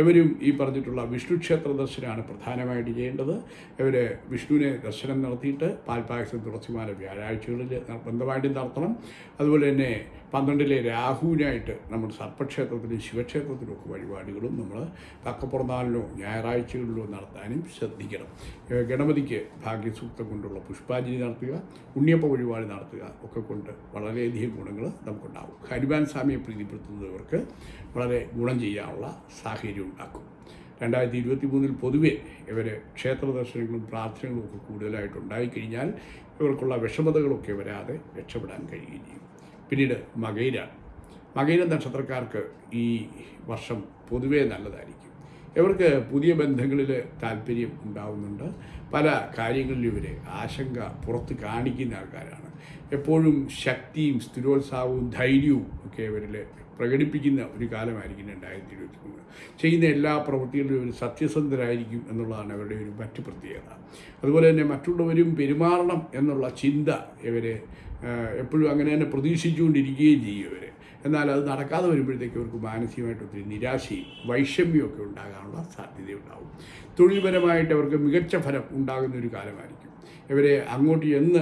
ഇവരും ഈ പറഞ്ഞിട്ടുള്ള വിഷ്ണു ക്ഷേത്ര ദർശനമാണ് പ്രധാനമായിട്ട് ചെയ്യേണ്ടത്. ഇവർ വിഷ്ണുവിനെ ദർശനം നടത്തിയിട്ട് പാൽപ്പായസം തുളസിമാല വ്യാഴാഴ്ചകളിൽ നിർബന്ധമായിട്ടും നടത്തണം. അതുപോലെ തന്നെ പന്ത്രണ്ടിലെ രാഹുവിനായിട്ട് നമ്മൾ സർപ്പക്ഷേത്രത്തിലും ശിവക്ഷേത്രത്തിലും ഒക്കെ വഴിപാടുകളും നമ്മൾ തക്കപ്പുറന്നാളിലോ ഞായറാഴ്ചകളിലോ നടത്താനും ശ്രദ്ധിക്കണം. ഗണപതിക്ക് ഭാഗ്യസൂക്തം കൊണ്ടുള്ള പുഷ്പാഞ്ജലി നടത്തുക ഉണ്ണിയപ്പ വഴിപാട് നടത്തുക ഒക്കെ കൊണ്ട് വളരെയധികം ഗുണങ്ങൾ നമുക്കുണ്ടാകും. ഹനുമാൻ സ്വാമിയെ പ്രീതിപ്പെടുത്തുന്നവർക്ക് വളരെ ഗുണം ചെയ്യാനുള്ള സാഹചര്യം ഉണ്ടാക്കും. രണ്ടായിരത്തി ഇരുപത്തി മൂന്നിൽ പൊതുവെ ഇവർ ക്ഷേത്ര ദർശനങ്ങളും പ്രാർത്ഥനകളും ഒക്കെ കൂടുതലായിട്ട് ഉണ്ടായിക്കഴിഞ്ഞാൽ ഇവർക്കുള്ള വിഷമതകളൊക്കെ വരാതെ രക്ഷപ്പെടാൻ കഴിയുകയും ചെയ്യും. പിന്നീട് മകൈര. മകൈര നക്ഷത്രക്കാർക്ക് ഈ വർഷം പൊതുവേ നല്ലതായിരിക്കും. ഇവർക്ക് പുതിയ ബന്ധങ്ങളിൽ താല്പര്യം ഉണ്ടാവുന്നുണ്ട്. പല കാര്യങ്ങളിലും ഇവർ ആശങ്ക പുറത്ത് കാണിക്കുന്ന ആൾക്കാരാണ്. എപ്പോഴും ശക്തിയും സ്ഥിരോത്സാഹവും ധൈര്യവും ഒക്കെ ഇവരിൽ പ്രകടിപ്പിക്കുന്ന ഒരു കാലമായിരിക്കും രണ്ടായിരത്തി ഇരുപത്തി മൂന്ന് ചെയ്യുന്ന എല്ലാ പ്രവൃത്തികളിലും ഒരു സത്യസന്ധരായിരിക്കും എന്നുള്ളതാണ് അവരുടെ ഒരു മറ്റു പ്രത്യേകത. അതുപോലെ തന്നെ മറ്റുള്ളവരും പെരുമാറണം എന്നുള്ള ചിന്ത ഇവരെ എപ്പോഴും അങ്ങനെ തന്നെ പ്രതീക്ഷിച്ചുകൊണ്ടിരിക്കുകയും ചെയ്യും ഇവർ എന്നാൽ അത് നടക്കാതെ വരുമ്പോഴത്തേക്ക് അവർക്ക് മാനസികമായിട്ട് ഒത്തിരി നിരാശയും വൈഷമ്യമൊക്കെ ഉണ്ടാകാനുള്ള സാധ്യതയുണ്ടാവും. തൊഴിൽപരമായിട്ട് അവർക്ക് മികച്ച ഫലം ഉണ്ടാകുന്ന ഒരു കാലമായിരിക്കും. ഇവരെ അങ്ങോട്ട് എന്ന്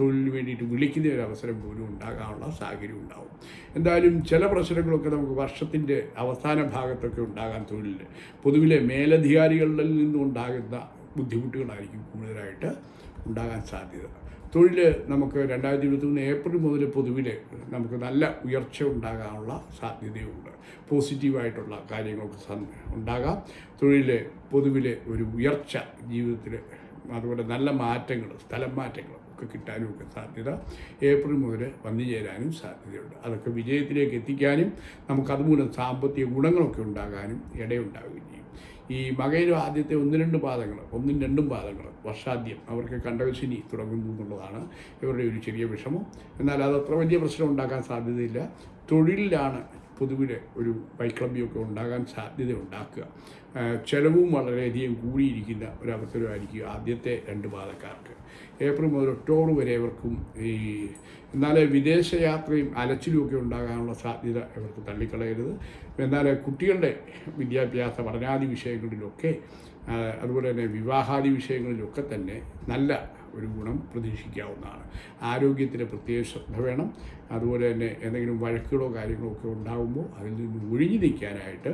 തൊഴിലിന് വേണ്ടിയിട്ട് വിളിക്കുന്ന ഒരു അവസരം പോലും ഉണ്ടാകാനുള്ള സാഹചര്യം ഉണ്ടാവും. എന്തായാലും ചില പ്രശ്നങ്ങളൊക്കെ നമുക്ക് വർഷത്തിന്റെ അവസാന ഭാഗത്തൊക്കെ ഉണ്ടാകാൻ തൊഴിലിൽ പൊതുവിലെ മേലധികാരികളിൽ നിന്നും ഉണ്ടാകുന്ന ബുദ്ധിമുട്ടുകളായിരിക്കും കൂടുതലായിട്ട് ഉണ്ടാകാൻ സാധ്യത. തൊഴിൽ നമുക്ക് രണ്ടായിരത്തി ഇരുപത്തി മൂന്ന് ഏപ്രിൽ മുതൽ പൊതുവിൽ നമുക്ക് നല്ല ഉയർച്ച ഉണ്ടാകാനുള്ള സാധ്യതയുണ്ട്. പോസിറ്റീവായിട്ടുള്ള കാര്യങ്ങൾക്ക് ഉണ്ടാകാം. തൊഴിൽ പൊതുവിൽ ഒരു ഉയർച്ച ജീവിതത്തിൽ അതുപോലെ നല്ല മാറ്റങ്ങൾ സ്ഥലം മാറ്റങ്ങൾ ഒക്കെ കിട്ടാനും ഒക്കെ സാധ്യത ഏപ്രിൽ മുതൽ വന്നു ചേരാനും സാധ്യതയുണ്ട്. അതൊക്കെ വിജയത്തിലേക്ക് എത്തിക്കാനും നമുക്കതുമൂലം സാമ്പത്തിക ഗുണങ്ങളൊക്കെ ഉണ്ടാകാനും ഇടയുണ്ടാവുകയും ഈ മകയിലും ആദ്യത്തെ ഒന്ന് രണ്ട് പാദങ്ങൾ ഒന്നും രണ്ടും പാദങ്ങൾ വർഷാദ്യം അവർക്ക് കണ്ടകശിനി തുടങ്ങുന്നു എന്നുള്ളതാണ് ഇവരുടെ ഒരു ചെറിയ വിഷമം. എന്നാൽ അത് അത്ര വലിയ പ്രശ്നം ഉണ്ടാക്കാൻ സാധ്യതയില്ല. തൊഴിലിലാണ് പൊതുവിലെ ഒരു വൈക്ലബ്യമൊക്കെ ഉണ്ടാകാൻ സാധ്യത ഉണ്ടാക്കുക. ചെലവും വളരെയധികം കൂടിയിരിക്കുന്ന ഒരവസരമായിരിക്കും ആദ്യത്തെ രണ്ട് പാതക്കാർക്ക്. ഏപ്രിൽ മുതൽ ഒക്ടോബർ വരെ ഇവർക്കും ഈ എന്നാൽ വിദേശയാത്രയും അലച്ചിലുമൊക്കെ ഉണ്ടാകാനുള്ള സാധ്യത ഇവർക്ക് തള്ളിക്കളയരുത്. എന്നാൽ കുട്ടികളുടെ വിദ്യാഭ്യാസ പഠനാദി വിഷയങ്ങളിലൊക്കെ അതുപോലെ തന്നെ വിവാഹാദി വിഷയങ്ങളിലൊക്കെ തന്നെ നല്ല ഒരു ഗുണം പ്രതീക്ഷിക്കാവുന്നതാണ്. ആരോഗ്യത്തിന് പ്രത്യേക ശ്രദ്ധ വേണം. അതുപോലെ തന്നെ എന്തെങ്കിലും വഴക്കുകളോ കാര്യങ്ങളോ ഒക്കെ ഉണ്ടാകുമ്പോൾ അതിൽ നിന്ന് ഒഴിഞ്ഞു നിൽക്കാനായിട്ട്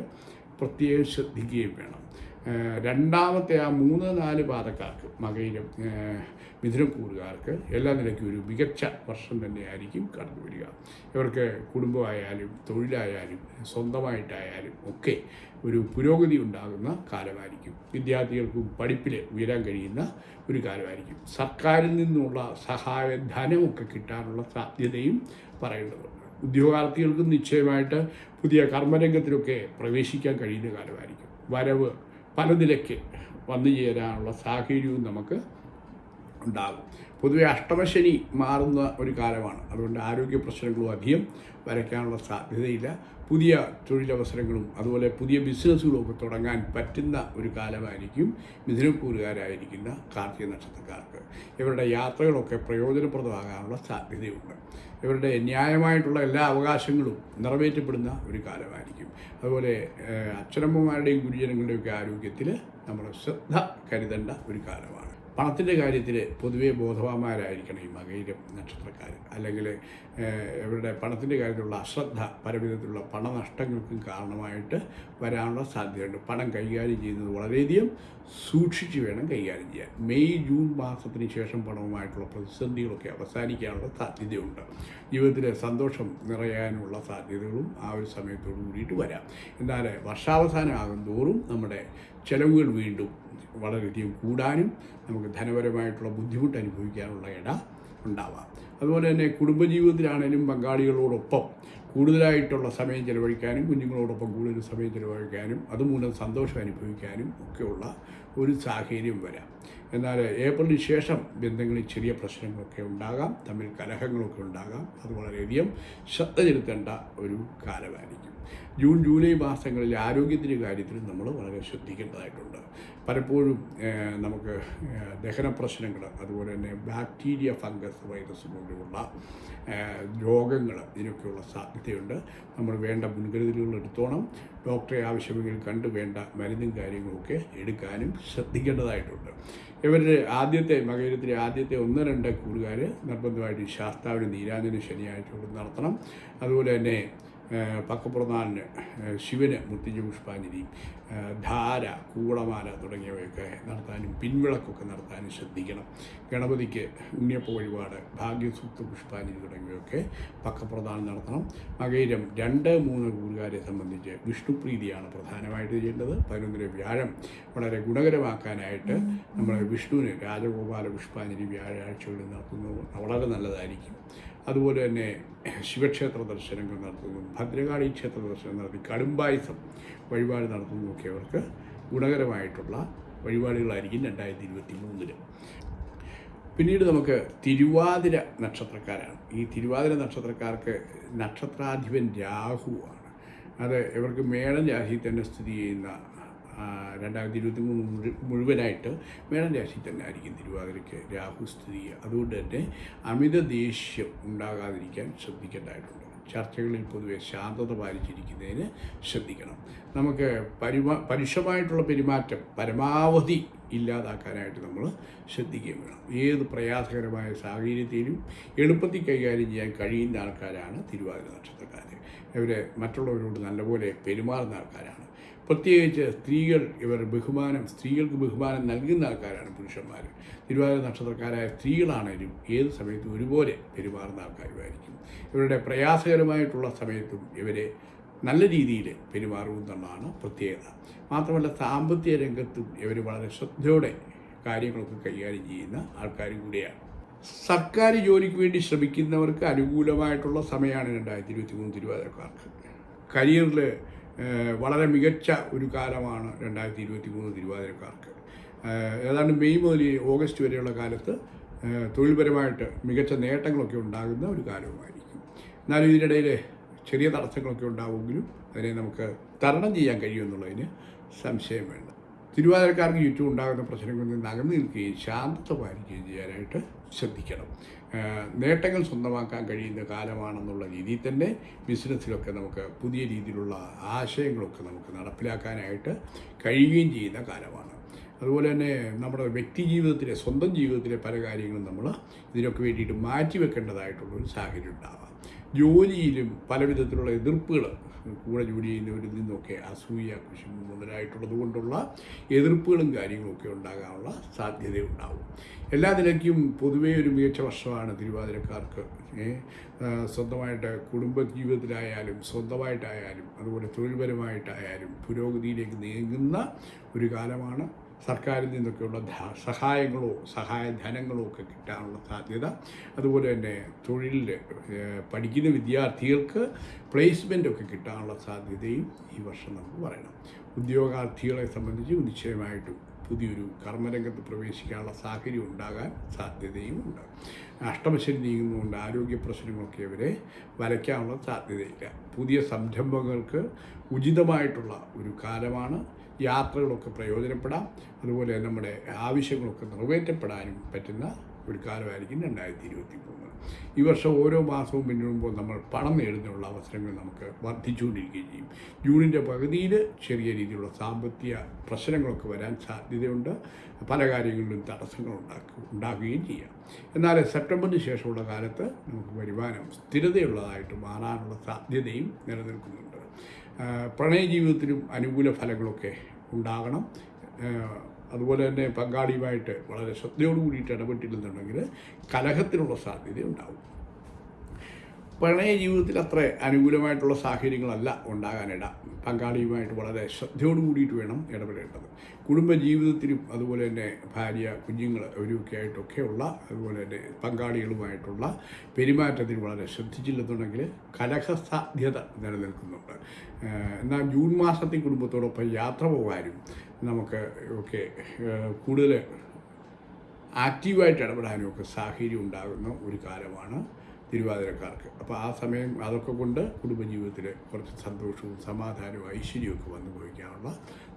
പ്രത്യേകം ശ്രദ്ധിക്കുകയും വേണം. രണ്ടാമത്തെ ആ മൂന്ന് നാല് പാതക്കാർക്ക് മകയിലും മിഥുനക്കൂറുകാർക്ക് എല്ലാ നിലയ്ക്കും ഒരു മികച്ച വർഷം തന്നെയായിരിക്കും കടന്നു വരിക ഇവർക്ക് കുടുംബമായാലും തൊഴിലായാലും സ്വന്തമായിട്ടായാലും ഒക്കെ ഒരു പുരോഗതി ഉണ്ടാകുന്ന കാലമായിരിക്കും. വിദ്യാർത്ഥികൾക്കും പഠിപ്പിൽ ഉയരാൻ കഴിയുന്ന ഒരു കാലമായിരിക്കും. സർക്കാരിൽ നിന്നുള്ള സഹായ ധനമൊക്കെ കിട്ടാനുള്ള സാധ്യതയും പറയേണ്ടതുണ്ട് ഉദ്യോഗാർത്ഥികൾക്കും നിശ്ചയമായിട്ട് പുതിയ കർമ്മരംഗത്തിലൊക്കെ പ്രവേശിക്കാൻ കഴിയുന്ന കാലമായിരിക്കും. വരവ് പല നിലയ്ക്ക് വന്നു ചേരാനുള്ള സാഹചര്യവും നമുക്ക് ഉണ്ടാകും. പൊതുവെ അഷ്ടമശനി മാറുന്ന ഒരു കാലമാണ്. അതുകൊണ്ട് ആരോഗ്യ പ്രശ്നങ്ങളും അധികം വരയ്ക്കാനുള്ള സാധ്യതയില്ല. പുതിയ തൊഴിലവസരങ്ങളും അതുപോലെ പുതിയ ബിസിനസ്സുകളും ഒക്കെ തുടങ്ങാൻ പറ്റുന്ന ഒരു കാലമായിരിക്കും. മിഥുനക്കൂറുകാരായിരിക്കുന്ന കാർത്തിക നക്ഷത്രക്കാർക്ക് ഇവരുടെ യാത്രകളൊക്കെ പ്രയോജനപ്രദമാകാനുള്ള സാധ്യതയുണ്ട്. ഇവരുടെ ന്യായമായിട്ടുള്ള എല്ലാ അവകാശങ്ങളും നിറവേറ്റപ്പെടുന്ന ഒരു കാലമായിരിക്കും. അതുപോലെ അച്ഛനമ്മമാരുടെയും ഗുരുജനങ്ങളുടെയൊക്കെ ആരോഗ്യത്തിൽ നമ്മൾ ശ്രദ്ധ കരുതേണ്ട ഒരു കാലമാണ്. പണത്തിന്റെ കാര്യത്തിൽ പൊതുവേ ബോധവാന്മാരായിരിക്കണം ഈ മകയിരം നക്ഷത്രക്കാർ അല്ലെങ്കിൽ ഇവരുടെ പണത്തിന്റെ കാര്യത്തിലുള്ള അശ്രദ്ധ പലവിധത്തിലുള്ള പണനഷ്ടങ്ങൾക്കും കാരണമായിട്ട് വരാനുള്ള സാധ്യതയുണ്ട്. പണം കൈകാര്യം ചെയ്യുന്നത് വളരെയധികം സൂക്ഷിച്ച് വേണം കൈകാര്യം ചെയ്യാൻ. മെയ് ജൂൺ മാസത്തിന് ശേഷം പണവുമായിട്ടുള്ള പ്രതിസന്ധികളൊക്കെ അവസാനിക്കാനുള്ള സാധ്യതയുണ്ട്. ജീവിതത്തിലെ സന്തോഷം നിറയാനുള്ള സാധ്യതകളും ആ ഒരു സമയത്തോടു കൂടിയിട്ട് വരാം. എന്നാൽ വർഷാവസാനമാകും തോറും നമ്മുടെ ചെലവുകൾ വീണ്ടും വളരെയധികം കൂടാനും നമുക്ക് ധനപരമായിട്ടുള്ള ബുദ്ധിമുട്ട് അനുഭവിക്കാനുള്ള ഇട ഉണ്ടാവാം. അതുപോലെ തന്നെ കുടുംബജീവിതത്തിലാണേലും പങ്കാളികളോടൊപ്പം കൂടുതലായിട്ടുള്ള സമയം ചിലവഴിക്കാനും കുഞ്ഞുങ്ങളോടൊപ്പം കൂടുതൽ സമയം ചിലവഴിക്കാനും അതുമൂലം സന്തോഷം അനുഭവിക്കാനും ഒക്കെയുള്ള ഒരു സാഹചര്യം വരാം. എന്നാൽ ഏപ്രിലിന് ശേഷം ബന്ധങ്ങളിൽ ചെറിയ പ്രശ്നങ്ങളൊക്കെ ഉണ്ടാകാം തമ്മിൽ കലഹങ്ങളൊക്കെ ഉണ്ടാകാം. അത് വളരെയധികം ശ്രദ്ധ ചെലുത്തേണ്ട ഒരു കാലമായിരിക്കും. ജൂൺ ജൂലൈ മാസങ്ങളിൽ ആരോഗ്യത്തിന്റെ കാര്യത്തിൽ നമ്മൾ വളരെ ശ്രദ്ധിക്കേണ്ടതായിട്ടുണ്ട്. പലപ്പോഴും നമുക്ക് ദഹന പ്രശ്നങ്ങൾ അതുപോലെ തന്നെ ബാക്ടീരിയ ഫംഗസ് വൈറസ് പോലെയുള്ള രോഗങ്ങൾ ഇതിനൊക്കെയുള്ള സാധ്യതയുണ്ട്. നമ്മൾ വേണ്ട മുൻകരുതലുകൾ എടുത്തോണം. ഡോക്ടറെ ആവശ്യമെങ്കിൽ കണ്ട് വേണ്ട മരുന്നും കാര്യങ്ങളൊക്കെ എടുക്കാനും ശ്രദ്ധിക്കേണ്ടതായിട്ടുണ്ട്. ഇവരുടെ ആദ്യത്തെ മകരത്തിലെ ആദ്യത്തെ ഒന്ന് രണ്ട് കൂടുകാർ നിർബന്ധമായിട്ട് ശാസ്താവിന് നീരാഞ്ജന ശനിയാഴ്ച നടത്തണം. അതുപോലെ തന്നെ ഏഹ് ശിവന് മുത്തിഞ്ഞ പുഷ്പാഞ്ജലി ധാര കൂടമാല തുടങ്ങിയവയൊക്കെ നടത്താനും പിൻവിളക്കൊക്കെ നടത്താനും ശ്രദ്ധിക്കണം. ഗണപതിക്ക് ഉണ്ണിയപ്പ വഴിപാട് ഭാഗ്യസൂക്ത പുഷ്പാഞ്ജലി തുടങ്ങിയവയൊക്കെ പക്കപ്രധാനം നടത്തണം. മകയിരം രണ്ട് മൂന്ന് കൂറുകാരെ സംബന്ധിച്ച് വിഷ്ണുപ്രീതിയാണ് പ്രധാനമായിട്ട് ചെയ്യേണ്ടത്. പതിനൊന്നിലെ വ്യാഴം വളരെ ഗുണകരമാക്കാനായിട്ട് നമ്മൾ വിഷ്ണുവിന് രാജഗോപാല പുഷ്പാഞ്ജലി വ്യാഴാഴ്ചകളിൽ നടത്തുന്നത് വളരെ നല്ലതായിരിക്കും. അതുപോലെ തന്നെ ശിവക്ഷേത്ര ദർശനങ്ങൾ നടത്തുന്നു. ഭദ്രകാളി ക്ഷേത്ര ദർശനം നടത്തി. കടുംബായുസം വഴിപാട് നടത്തുന്നതൊക്കെ അവർക്ക് ഗുണകരമായിട്ടുള്ള വഴിപാടുകളായിരിക്കും രണ്ടായിരത്തി ഇരുപത്തി മൂന്നിൽ പിന്നീട് നമുക്ക് തിരുവാതിര നക്ഷത്രക്കാരാണ്. ഈ തിരുവാതിര നക്ഷത്രക്കാർക്ക് നക്ഷത്രാധിപൻ രാഹുവാണ് അത് ഇവർക്ക് മേടം രാശിയിൽ തന്നെ സ്ഥിതി ചെയ്യുന്ന രണ്ടായിരത്തി ഇരുപത്തി മൂന്ന് മുഴു മുഴുവനായിട്ട് മേടൻ രാശിയിൽ തന്നെ ആയിരിക്കും തിരുവാതിരയ്ക്ക് രാഹു സ്ഥിതി അതുകൊണ്ട് തന്നെ അമിത ദേഷ്യം ഉണ്ടാകാതിരിക്കാൻ ശ്രദ്ധിക്കേണ്ടതായിട്ടുണ്ട്. ചർച്ചകളിൽ പൊതുവെ ശാന്തത പാലിച്ചിരിക്കുന്നതിന് ശ്രദ്ധിക്കണം. നമുക്ക് പരിമാ പരുഷമായിട്ടുള്ള പെരുമാറ്റം പരമാവധി ഇല്ലാതാക്കാനായിട്ട് നമ്മൾ ശ്രദ്ധിക്കുകയും വേണം. ഏത് പ്രയാസകരമായ സാഹചര്യത്തിലും എളുപ്പത്തിൽ കൈകാര്യം ചെയ്യാൻ കഴിയുന്ന ആൾക്കാരാണ് തിരുവാതിര നക്ഷത്രക്കാർ ഇവരെ മറ്റുള്ളവരോട് നല്ലപോലെ പെരുമാറുന്ന ആൾക്കാരാണ്. പ്രത്യേകിച്ച് സ്ത്രീകൾ ഇവർ ബഹുമാനം സ്ത്രീകൾക്ക് ബഹുമാനം നൽകുന്ന ആൾക്കാരാണ് പുരുഷന്മാർ. തിരുവാതിര നക്ഷത്രക്കാരായ സ്ത്രീകളാണേലും ഏത് സമയത്തും ഒരുപോലെ പെരുമാറുന്ന ആൾക്കാരുമായിരിക്കും. ഇവരുടെ പ്രയാസകരമായിട്ടുള്ള സമയത്തും ഇവരെ നല്ല രീതിയിൽ പെരുമാറുമെന്നുള്ളതാണ് പ്രത്യേകത. മാത്രമല്ല സാമ്പത്തിക രംഗത്തും ഇവർ വളരെ ശ്രദ്ധയോടെ കാര്യങ്ങളൊക്കെ കൈകാര്യം ചെയ്യുന്ന ആൾക്കാരും കൂടിയാണ്. സർക്കാർ ജോലിക്ക് വേണ്ടി ശ്രമിക്കുന്നവർക്ക് അനുകൂലമായിട്ടുള്ള സമയമാണ് രണ്ടായിരത്തി ഇരുപത്തി മൂന്ന് തിരുവാതിരക്കാർക്ക്. കരിയറിൽ വളരെ മികച്ച ഒരു കാലമാണ് രണ്ടായിരത്തി ഇരുപത്തി മൂന്ന് തിരുവാതിരക്കാർക്ക് ഏതാണ്ട് മെയ് മുതൽ ഓഗസ്റ്റ് വരെയുള്ള കാലത്ത് തൊഴിൽപരമായിട്ട് മികച്ച നേട്ടങ്ങളൊക്കെ ഉണ്ടാകുന്ന ഒരു കാലവുമായിരിക്കും. എന്നാലും ഇതിനിടയിൽ ചെറിയ തടസ്സങ്ങളൊക്കെ ഉണ്ടാവുമെങ്കിലും അതിനെ നമുക്ക് തരണം ചെയ്യാൻ കഴിയുമെന്നുള്ളതിന് സംശയം വേണ്ട. തിരുവാതിരക്കാർക്ക് ചുറ്റും ഉണ്ടാകുന്ന പ്രശ്നങ്ങളിൽ നിന്ന് അകന്നു നിൽക്കുകയും ശാന്തത പാലിക്കുകയും ചെയ്യാനായിട്ട് ശ്രദ്ധിക്കണം. നേട്ടങ്ങൾ സ്വന്തമാക്കാൻ കഴിയുന്ന കാലമാണെന്നുള്ള രീതിയിൽ തന്നെ ബിസിനസ്സിലൊക്കെ നമുക്ക് പുതിയ രീതിയിലുള്ള ആശയങ്ങളൊക്കെ നമുക്ക് നടപ്പിലാക്കാനായിട്ട് കഴിയുകയും ചെയ്യുന്ന കാലമാണ്. അതുപോലെ തന്നെ നമ്മുടെ വ്യക്തി ജീവിതത്തിലെ സ്വന്തം ജീവിതത്തിലെ പല കാര്യങ്ങളും നമ്മൾ ഇതിനൊക്കെ വേണ്ടിയിട്ട് മാറ്റിവെക്കേണ്ടതായിട്ടുള്ളൊരു സാഹചര്യം ഉണ്ടാവാം. ജോലിയിലും പല വിധത്തിലുള്ള എതിർപ്പുകൾ കൂടെ ജോലി ചെയ്യുന്നവരിൽ നിന്നൊക്കെ അസൂയ കൃഷി മുതലായിട്ടുള്ളത് കൊണ്ടുള്ള എതിർപ്പുകളും കാര്യങ്ങളൊക്കെ ഉണ്ടാകാനുള്ള സാധ്യതയുണ്ടാവും. എല്ലാ നിലയ്ക്കും പൊതുവേ ഒരു മികച്ച വർഷമാണ് തിരുവാതിരക്കാർക്ക്. സ്വന്തമായിട്ട് കുടുംബ ജീവിതത്തിലായാലും സ്വന്തമായിട്ടായാലും അതുപോലെ തൊഴിൽപരമായിട്ടായാലും പുരോഗതിയിലേക്ക് നീങ്ങുന്ന ഒരു കാലമാണ് സർക്കാരിൽ നിന്നൊക്കെയുള്ള സഹായങ്ങളോ സഹായധനങ്ങളോ ഒക്കെ കിട്ടാനുള്ള സാധ്യത. അതുപോലെ തന്നെ തൊഴിലിൽ പഠിക്കുന്ന വിദ്യാർത്ഥികൾക്ക് പ്ലേസ്മെന്റ് ഒക്കെ കിട്ടാനുള്ള സാധ്യതയും ഈ വർഷം നമുക്ക് പറയണം. ഉദ്യോഗാർത്ഥികളെ സംബന്ധിച്ച് നിശ്ചയമായിട്ടും പുതിയൊരു കർമ്മരംഗത്ത് പ്രവേശിക്കാനുള്ള സാഹചര്യം ഉണ്ടാകാൻ സാധ്യതയും ഉണ്ട്. അഷ്ടമശരി നീങ്ങുന്നതുകൊണ്ട് ആരോഗ്യ പ്രശ്നങ്ങളൊക്കെ ഇവരെ വരയ്ക്കാനുള്ള സാധ്യതയില്ല. പുതിയ സംരംഭങ്ങൾക്ക് ഉചിതമായിട്ടുള്ള ഒരു കാലമാണ്. യാത്രകളൊക്കെ പ്രയോജനപ്പെടാം. അതുപോലെ നമ്മുടെ ആവശ്യങ്ങളൊക്കെ നിറവേറ്റപ്പെടാനും പറ്റുന്ന ഒരു കാലമായിരിക്കും രണ്ടായിരത്തി ഇരുപത്തി മൂന്ന് ഈ വർഷം ഓരോ മാസവും പിന്നിടുമ്പോൾ നമ്മൾ പണം നേടുന്നതിനുള്ള അവസരങ്ങൾ നമുക്ക് വർദ്ധിച്ചുകൊണ്ടിരിക്കുകയും ചെയ്യും. ജൂണിന്റെ പകുതിയിൽ ചെറിയ രീതിയിലുള്ള സാമ്പത്തിക പ്രശ്നങ്ങളൊക്കെ വരാൻ സാധ്യതയുണ്ട്. പല കാര്യങ്ങളിലും തടസ്സങ്ങൾ ഉണ്ടാക്കുക ഉണ്ടാക്കുകയും ചെയ്യാം. എന്നാൽ സെപ്റ്റംബറിന് ശേഷമുള്ള കാലത്ത് നമുക്ക് വരുമാനം സ്ഥിരതയുള്ളതായിട്ട് മാറാനുള്ള സാധ്യതയും നിലനിൽക്കുന്നുണ്ട്. പ്രണയ ജീവിതത്തിനും അനുകൂല ഫലങ്ങളൊക്കെ ഉണ്ടാകണം. അതുപോലെ തന്നെ പങ്കാളിയുമായിട്ട് വളരെ ശ്രദ്ധയോട് കൂടിയിട്ട് ഇടപെട്ടില്ലെന്നുണ്ടെങ്കിൽ കലഹത്തിനുള്ള സാധ്യത ഉണ്ടാവും. പ്രണയ ജീവിതത്തിൽ അത്ര അനുകൂലമായിട്ടുള്ള സാഹചര്യങ്ങളല്ല ഉണ്ടാകാനിട. പങ്കാളിയുമായിട്ട് വളരെ ശ്രദ്ധയോട് കൂടിയിട്ട് വേണം ഇടപെടേണ്ടത്. കുടുംബ ജീവിതത്തിലും അതുപോലെ തന്നെ ഭാര്യ കുഞ്ഞുങ്ങൾ അവരൊക്കെ ആയിട്ടൊക്കെയുള്ള അതുപോലെ തന്നെ പങ്കാളികളുമായിട്ടുള്ള പെരുമാറ്റത്തിൽ വളരെ ശ്രദ്ധിച്ചില്ലെന്നുണ്ടെങ്കിൽ കലഹസാധ്യത നിലനിൽക്കുന്നുണ്ട്. എന്നാൽ ജൂൺ മാസത്തിൽ കുടുംബത്തോടൊപ്പം യാത്ര പോകാനും നമുക്ക് ഒക്കെ കൂടുതൽ ആക്റ്റീവായിട്ട് ഇടപെടാനും ഒക്കെ സാഹചര്യം ഉണ്ടാകുന്ന ഒരു കാലമാണ് തിരുവാതിരക്കാർക്ക്. അപ്പോൾ ആ സമയം അതൊക്കെ കൊണ്ട് കുടുംബജീവിതത്തിൽ കുറച്ച് സന്തോഷവും സമാധാനവും ഐശ്വര്യമൊക്കെ വന്നു ഭവിക്കാനുള്ള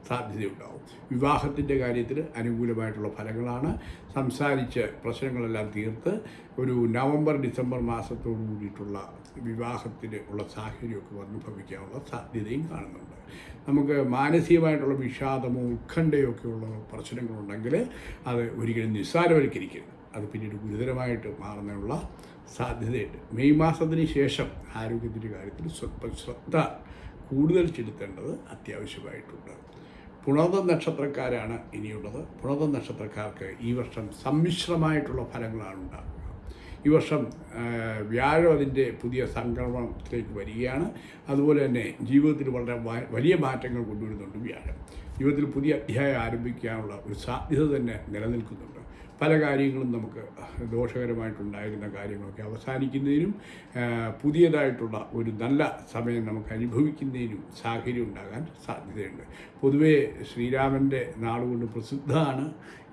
സാധ്യതയുണ്ടാവും വിവാഹത്തിന്റെ കാര്യത്തിൽ അനുകൂലമായിട്ടുള്ള ഫലങ്ങളാണ്. സംസാരിച്ച് പ്രശ്നങ്ങളെല്ലാം തീർത്ത് ഒരു നവംബർ ഡിസംബർ മാസത്തോടു കൂടിയിട്ടുള്ള വിവാഹത്തിന് ഉള്ള സാഹചര്യമൊക്കെ വന്നു സാധ്യതയും കാണുന്നുണ്ട്. നമുക്ക് മാനസികമായിട്ടുള്ള വിഷാദമോ ഉത്കണ്ഠയോ ഒക്കെ ഉള്ള പ്രശ്നങ്ങളുണ്ടെങ്കിൽ അത് ഒരിക്കലും നിസ്സാരവൽക്കരിക്കരുത്. അത് പിന്നീട് ഗുരുതരമായിട്ട് മാറുന്നതിനുള്ള സാധ്യതയുണ്ട്. മെയ് മാസത്തിന് ശേഷം ആരോഗ്യത്തിന്റെ കാര്യത്തിൽ സ്വല്പം ശ്രദ്ധ കൂടുതൽ ചെലുത്തേണ്ടത് അത്യാവശ്യമായിട്ടുണ്ട്. പുണർത നക്ഷത്രക്കാരാണ് ഇനിയുള്ളത്. പുണർവം നക്ഷത്രക്കാർക്ക് ഈ വർഷം സമ്മിശ്രമായിട്ടുള്ള ഫലങ്ങളാണ് ഉണ്ടാകുക ഈ വർഷം വ്യാഴം അതിന്റെ പുതിയ സംക്രമണത്തിലേക്ക് വരികയാണ്. അതുപോലെ തന്നെ ജീവിതത്തിൽ വളരെ വലിയ മാറ്റങ്ങൾ കൊണ്ടുവരുന്നുണ്ട് വ്യാഴം. ജീവിതത്തിൽ പുതിയ അധ്യായം ആരംഭിക്കാനുള്ള ഒരു സാധ്യത തന്നെ നിലനിൽക്കുന്നുണ്ട്. പല കാര്യങ്ങളും നമുക്ക് ദോഷകരമായിട്ടുണ്ടായിരുന്ന കാര്യങ്ങളൊക്കെ അവസാനിക്കുന്നതിനും പുതിയതായിട്ടുള്ള ഒരു നല്ല സമയം നമുക്ക് അനുഭവിക്കുന്നതിനും സാഹചര്യം ഉണ്ടാകാൻ സാധ്യതയുണ്ട്. പൊതുവേ ശ്രീരാമന്റെ നാളുകൊണ്ട് പ്രസിദ്ധമാണ്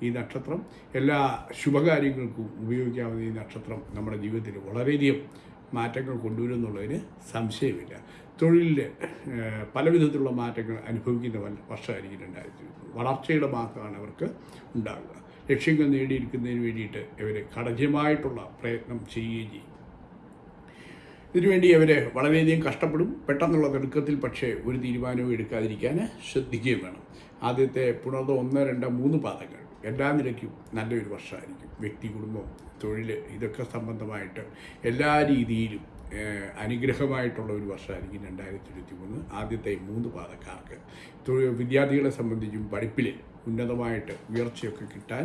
ഈ നക്ഷത്രം. എല്ലാ ശുഭകാര്യങ്ങൾക്കും ഉപയോഗിക്കാവുന്ന ഈ നക്ഷത്രം നമ്മുടെ ജീവിതത്തിൽ വളരെയധികം മാറ്റങ്ങൾ കൊണ്ടുവരുമെന്നുള്ളതിന് സംശയമില്ല. തൊഴിലിൽ പലവിധത്തിലുള്ള പല വിധത്തിലുള്ള മാറ്റങ്ങൾ അനുഭവിക്കുന്ന വർഷമായിരിക്കും രണ്ടായിരത്തി വളർച്ചയുടെ മാസമാണ് അവർക്ക് ഉണ്ടാകുക. ലക്ഷ്യങ്ങൾ നേടിയിരിക്കുന്നതിന് വേണ്ടിയിട്ട് ഇവർ കഠിനമായിട്ടുള്ള പ്രയത്നം ചെയ്യുകയും ചെയ്യും. ഇതിനുവേണ്ടി അവർ വളരെയധികം കഷ്ടപ്പെടും. പെട്ടെന്നുള്ള തിടുക്കത്തിൽ പക്ഷേ ഒരു തീരുമാനവും എടുക്കാതിരിക്കാൻ ശ്രദ്ധിക്കുകയും വേണം. ആദ്യത്തെ പുണർന്ന് ഒന്ന് രണ്ട് മൂന്ന് പാദങ്ങൾ. എല്ലാ നിലയ്ക്കും നല്ലൊരു വർഷമായിരിക്കും. വ്യക്തി കുടുംബം തൊഴിൽ ഇതൊക്കെ സംബന്ധമായിട്ട് എല്ലാ രീതിയിലും അനുഗ്രഹമായിട്ടുള്ള ഒരു വർഷമായിരിക്കും രണ്ടായിരത്തി ഇരുപത്തി മൂന്ന് ആദ്യത്തെ മൂന്ന് പാദക്കാർക്ക്. വിദ്യാർത്ഥികളെ സംബന്ധിച്ചും പഠിപ്പിൽ ഉന്നതമായിട്ട് ഉയർച്ചയൊക്കെ കിട്ടാൻ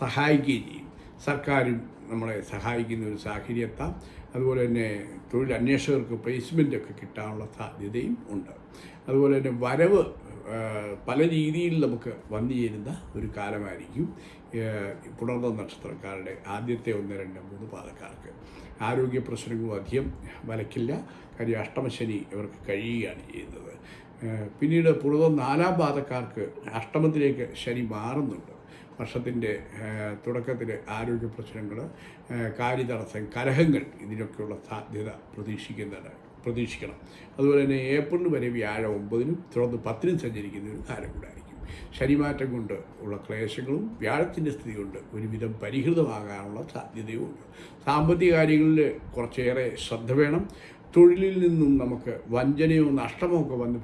സഹായിക്കുകയും ചെയ്യും. സർക്കാരും നമ്മളെ സഹായിക്കുന്ന ഒരു സാഹചര്യത്താം അതുപോലെ തന്നെ തൊഴിൽ അന്വേഷകർക്ക് പ്ലേസ്മെന്റ് ഒക്കെ കിട്ടാനുള്ള സാധ്യതയും ഉണ്ട്. അതുപോലെ തന്നെ വരവ് പല രീതിയിൽ നമുക്ക് വന്നു ചേരുന്ന ഒരു കാലമായിരിക്കും പുണർന്ന നക്ഷത്രക്കാരുടെ ആദ്യത്തെ ഒന്ന് രണ്ട് മൂന്ന് പാതക്കാർക്ക് ആരോഗ്യ പ്രശ്നങ്ങളും അധികം വലക്കില്ല. കാര്യം അഷ്ടമശനി ഇവർക്ക് കഴിയുകയാണ് ചെയ്യുന്നത്. പിന്നീട് പുറത്ത് നാലാം പാദക്കാർക്ക് അഷ്ടമത്തിലേക്ക് ശനി മാറുന്നുണ്ട്. വർഷത്തിന്റെ തുടക്കത്തിൽ ആരോഗ്യ പ്രശ്നങ്ങൾ കാര്യതടസ്സം കലഹങ്ങൾ ഇതിനൊക്കെയുള്ള സാധ്യത പ്രതീക്ഷിക്കുന്നുണ്ട് പ്രതീക്ഷിക്കണം. അതുപോലെ തന്നെ ഏപ്രിൽ വരെ വ്യാഴം ഒമ്പതിനും തുടർന്ന് പത്തിനും സഞ്ചരിക്കുന്ന ഒരു കാലം കൂടായിരിക്കും. ശനിമാറ്റം കൊണ്ട് ഉള്ള ക്ലേശങ്ങളും വ്യാഴത്തിന്റെ സ്ഥിതി കൊണ്ട് ഒരുവിധം പരിഹൃതമാകാനുള്ള സാധ്യതയുമുണ്ട്. സാമ്പത്തിക കാര്യങ്ങളിൽ കുറച്ചേറെ ശ്രദ്ധ വേണം. തൊഴിലിൽ നിന്നും നമുക്ക് വഞ്ചനയോ നഷ്ടമോ ഒക്കെ വന്ന്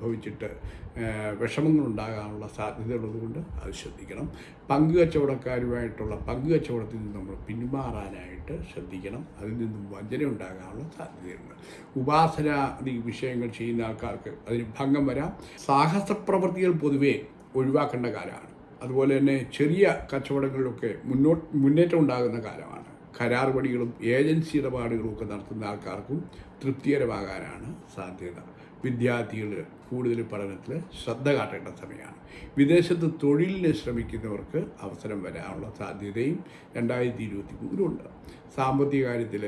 വിഷമങ്ങൾ ഉണ്ടാകാനുള്ള സാധ്യതയുള്ളതുകൊണ്ട് അത് ശ്രദ്ധിക്കണം. പങ്ക് കച്ചവടക്കാരുമായിട്ടുള്ള പങ്ക് കച്ചവടത്തിൽ നിന്ന് നമ്മൾ പിന്മാറാനായിട്ട് ശ്രദ്ധിക്കണം. അതിൽ നിന്നും വഞ്ചന ഉണ്ടാകാനുള്ള സാധ്യതയുണ്ട്. ഉപാസനാദി വിഷയങ്ങൾ ചെയ്യുന്ന ആൾക്കാർക്ക് അതിന് ഭംഗം വരാം. സാഹസ പ്രവൃത്തികൾ പൊതുവേ ഒഴിവാക്കേണ്ട കാലമാണ്. അതുപോലെ തന്നെ ചെറിയ കച്ചവടങ്ങളിലൊക്കെ മുന്നോട്ട് മുന്നേറ്റം ഉണ്ടാകുന്ന കാലമാണ്. കരാർ പണികളും ഏജൻസി ഇടപാടുകളും ഒക്കെ നടത്തുന്ന ആൾക്കാർക്കും തൃപ്തികരമാകാനാണ് സാധ്യത. വിദ്യാർത്ഥികൾ കൂടുതൽ പഠനത്തിൽ ശ്രദ്ധ കാട്ടേണ്ട സമയമാണ്. വിദേശത്ത് തൊഴിലിന് ശ്രമിക്കുന്നവർക്ക് അവസരം വരാനുള്ള സാധ്യതയും രണ്ടായിരത്തി ഇരുപത്തി മൂന്നിലുണ്ട് സാമ്പത്തിക കാര്യത്തിൽ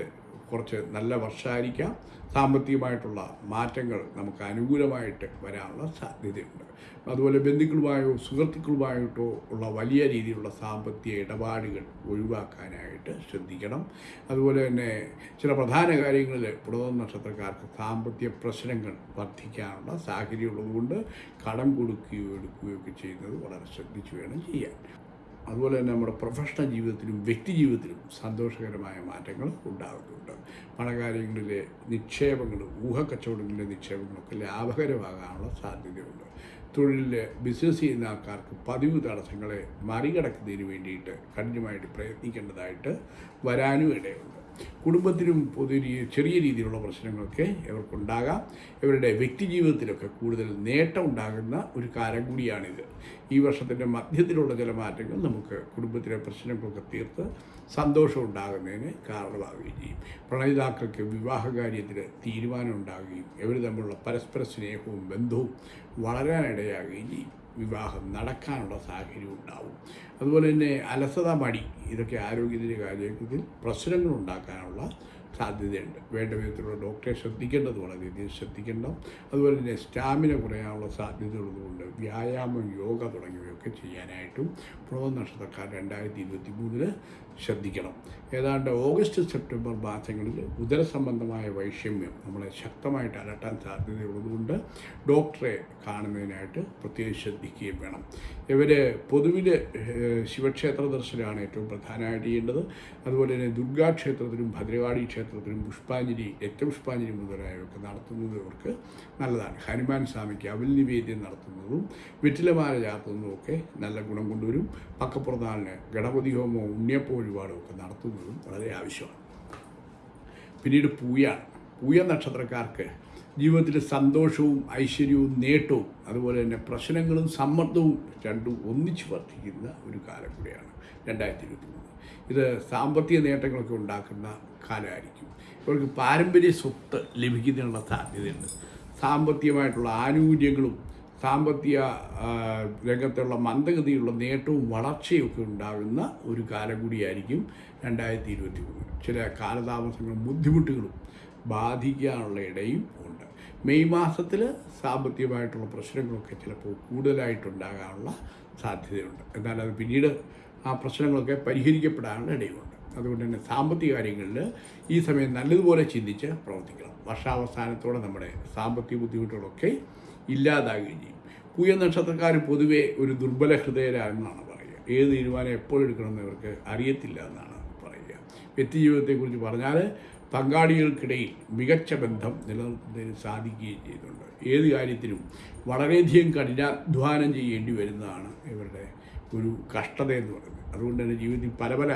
കുറച്ച് നല്ല വർഷമായിരിക്കാം. സാമ്പത്തികമായിട്ടുള്ള മാറ്റങ്ങൾ നമുക്ക് അനുകൂലമായിട്ട് വരാനുള്ള സാധ്യതയുണ്ട്. അതുപോലെ ബന്ധുക്കളുമായോ സുഹൃത്തുക്കളുമായിട്ടോ ഉള്ള വലിയ രീതിയിലുള്ള സാമ്പത്തിക ഇടപാടുകൾ ഒഴിവാക്കാനായിട്ട് ശ്രദ്ധിക്കണം. അതുപോലെ തന്നെ ചില പ്രധാന കാര്യങ്ങളിൽ പുറത്തു നക്ഷത്രക്കാർക്ക് സാമ്പത്തിക പ്രശ്നങ്ങൾ വർദ്ധിക്കാനുള്ള സാഹചര്യം ഉള്ളതുകൊണ്ട് കടം കൊടുക്കുകയോ എടുക്കുകയോ ഒക്കെ ചെയ്യുന്നത് വളരെ ശ്രദ്ധിച്ചു വേണം ചെയ്യാൻ. അതുപോലെ തന്നെ നമ്മുടെ പ്രൊഫഷണൽ ജീവിതത്തിലും വ്യക്തി ജീവിതത്തിലും സന്തോഷകരമായ മാറ്റങ്ങൾ ഉണ്ടാകുന്നുണ്ട്. പണകാര്യങ്ങളിലെ നിക്ഷേപങ്ങൾ ഊഹക്കച്ചവടങ്ങളിലെ നിക്ഷേപങ്ങളൊക്കെ ലാഭകരമാകാനുള്ള സാധ്യതയുണ്ട്. തൊഴിലിൽ ബിസിനസ് ചെയ്യുന്ന ആൾക്കാർക്ക് പതിവ് തടസ്സങ്ങളെ മറികടക്കുന്നതിന് വേണ്ടിയിട്ട് കഠിനമായിട്ട് പ്രയത്നിക്കേണ്ടതായിട്ട് വരാനും ഇടയുണ്ട്. കുടുംബത്തിലും പൊതു ചെറിയ രീതിയിലുള്ള പ്രശ്നങ്ങളൊക്കെ ഇവർക്കുണ്ടാകാം. ഇവരുടെ വ്യക്തി ജീവിതത്തിലൊക്കെ കൂടുതൽ നേട്ടം ഉണ്ടാകുന്ന ഒരു കാലം കൂടിയാണിത്. ഈ വർഷത്തിന്റെ മധ്യത്തിലുള്ള ചില മാറ്റങ്ങൾ നമുക്ക് കുടുംബത്തിലെ പ്രശ്നങ്ങളൊക്കെ തീർത്ത് സന്തോഷം ഉണ്ടാകുന്നതിന് കാരണമാവുകയും ചെയ്യും. പ്രണയിതാക്കൾക്ക് വിവാഹകാര്യത്തിൽ തീരുമാനം ഉണ്ടാകുകയും ഇവർ തമ്മിലുള്ള പരസ്പര സ്നേഹവും ബന്ധവും വളരാനിടയാകുകയും ചെയ്യും. വിവാഹം നടക്കാനുള്ള സാഹചര്യം ഉണ്ടാവും. അതുപോലെ തന്നെ അലസത മടി ഇതൊക്കെ ആരോഗ്യത്തിന്റെ കാര്യത്തിൽ പ്രശ്നങ്ങൾ ഉണ്ടാക്കാനുള്ള സാധ്യതയുണ്ട്. വേണ്ട വിധത്തിലുള്ള ഡോക്ടറെ ശ്രദ്ധിക്കേണ്ടത് വളരെയധികം ശ്രദ്ധിക്കണം അതുപോലെ തന്നെ സ്റ്റാമിന കുറയാനുള്ള സാധ്യതയുള്ളതുകൊണ്ട് വ്യായാമം യോഗ തുടങ്ങിയവയൊക്കെ ചെയ്യാനായിട്ടും പ്രോത നക്ഷത്രക്കാർ രണ്ടായിരത്തി ഇരുപത്തി മൂന്നിൽ ശ്രദ്ധിക്കണം. ഏതാണ്ട് ഓഗസ്റ്റ് സെപ്റ്റംബർ മാസങ്ങളിൽ ഉദര സംബന്ധമായ വൈഷമ്യം നമ്മളെ ശക്തമായിട്ട് അലട്ടാൻ സാധ്യതയുള്ളതുകൊണ്ട് ഡോക്ടറെ കാണുന്നതിനായിട്ട് പ്രത്യേകം ശ്രദ്ധിക്കുകയും വേണം. ഇവർ പൊതുവിൽ ശിവക്ഷേത്ര ദർശനമാണ് ഏറ്റവും പ്രധാനമായിട്ട് ചെയ്യേണ്ടത്. അതുപോലെ തന്നെ ദുർഗാ ക്ഷേത്രത്തിലും ഭദ്രകാളി ക്ഷേത്രത്തിലും പുഷ്പാഞ്ജലി രക്തപുഷ്പാഞ്ജലി മുതലായവയൊക്കെ നടത്തുന്നത് ഇവർക്ക് നല്ലതാണ്. ഹനുമാൻ സ്വാമിക്ക് അവൽ നിവേദ്യം നടത്തുന്നതും വെറ്റിലമാല ചാർത്തുന്നതും ഒക്കെ നല്ല ഗുണം കൊണ്ടുവരും. പക്കപ്പുറത്താളിന് ഗണപതി ഹോമവും ഉണ്ണിയപ്പ വഴിപാടും ഒക്കെ നടത്തുന്നതും വളരെ ആവശ്യമാണ്. പിന്നീട് പൂയ പൂയ നക്ഷത്രക്കാർക്ക് ജീവിതത്തിൽ സന്തോഷവും ഐശ്വര്യവും നേട്ടവും അതുപോലെ തന്നെ പ്രശ്നങ്ങളും സമ്മർദ്ദവും രണ്ടും ഒന്നിച്ച് വർദ്ധിക്കുന്ന ഒരു കാലം കൂടിയാണ് രണ്ടായിരത്തി ഇരുപത്തി മൂന്ന് ഇത് സാമ്പത്തിക നേട്ടങ്ങളൊക്കെ ഉണ്ടാക്കുന്ന കാലമായിരിക്കും. ഇവർക്ക് പാരമ്പര്യ സ്വത്ത് ലഭിക്കുന്നതിനുള്ള സാധ്യതയുണ്ട്. സാമ്പത്തികമായിട്ടുള്ള ആനുകൂല്യങ്ങളും സാമ്പത്തിക രംഗത്തുള്ള മന്ദഗതിയുള്ള നേട്ടവും വളർച്ചയും ഒക്കെ ഉണ്ടാകുന്ന ഒരു കാലം കൂടിയായിരിക്കും രണ്ടായിരത്തി ഇരുപത്തി മൂന്ന് ചില കാലതാമസങ്ങളും ബുദ്ധിമുട്ടുകളും ബാധിക്കാനുള്ള ഇടയും ഉണ്ട്. മെയ് മാസത്തിൽ സാമ്പത്തികമായിട്ടുള്ള പ്രശ്നങ്ങളൊക്കെ ചിലപ്പോൾ കൂടുതലായിട്ടുണ്ടാകാനുള്ള സാധ്യതയുണ്ട്. എന്നാൽ അത് പിന്നീട് ആ പ്രശ്നങ്ങളൊക്കെ പരിഹരിക്കപ്പെടാനുള്ള ഇടയുമുണ്ട്. അതുകൊണ്ട് തന്നെ സാമ്പത്തിക കാര്യങ്ങളിൽ ഈ സമയം നല്ലതുപോലെ ചിന്തിച്ച് പ്രവർത്തിക്കണം. വർഷാവസാനത്തോടെ നമ്മുടെ സാമ്പത്തിക ബുദ്ധിമുട്ടുകളൊക്കെ ഇല്ലാതാകുകയും ചെയ്യും. പൂയ നക്ഷത്രക്കാർ പൊതുവെ ഒരു ദുർബല ഹൃദയരാണെന്നാണ് പറയുക. ഏത് തീരുമാനം എപ്പോഴെടുക്കണമെന്ന് ഇവർക്ക് അറിയത്തില്ല എന്നാണ് പറയുക വ്യക്തി ജീവിതത്തെക്കുറിച്ച് പറഞ്ഞാൽ പങ്കാളികൾക്കിടയിൽ മികച്ച ബന്ധം നിലനിർത്തുന്നതിന് സാധിക്കുകയും ചെയ്യുന്നുണ്ട്. ഏത് കാര്യത്തിനും വളരെയധികം കഠിനാധ്വാനം ചെയ്യേണ്ടി വരുന്നതാണ് ഇവരുടെ ഒരു കഷ്ടത എന്ന് പറയുന്നത്. അതുകൊണ്ട് തന്നെ ജീവിതത്തിൽ പല പല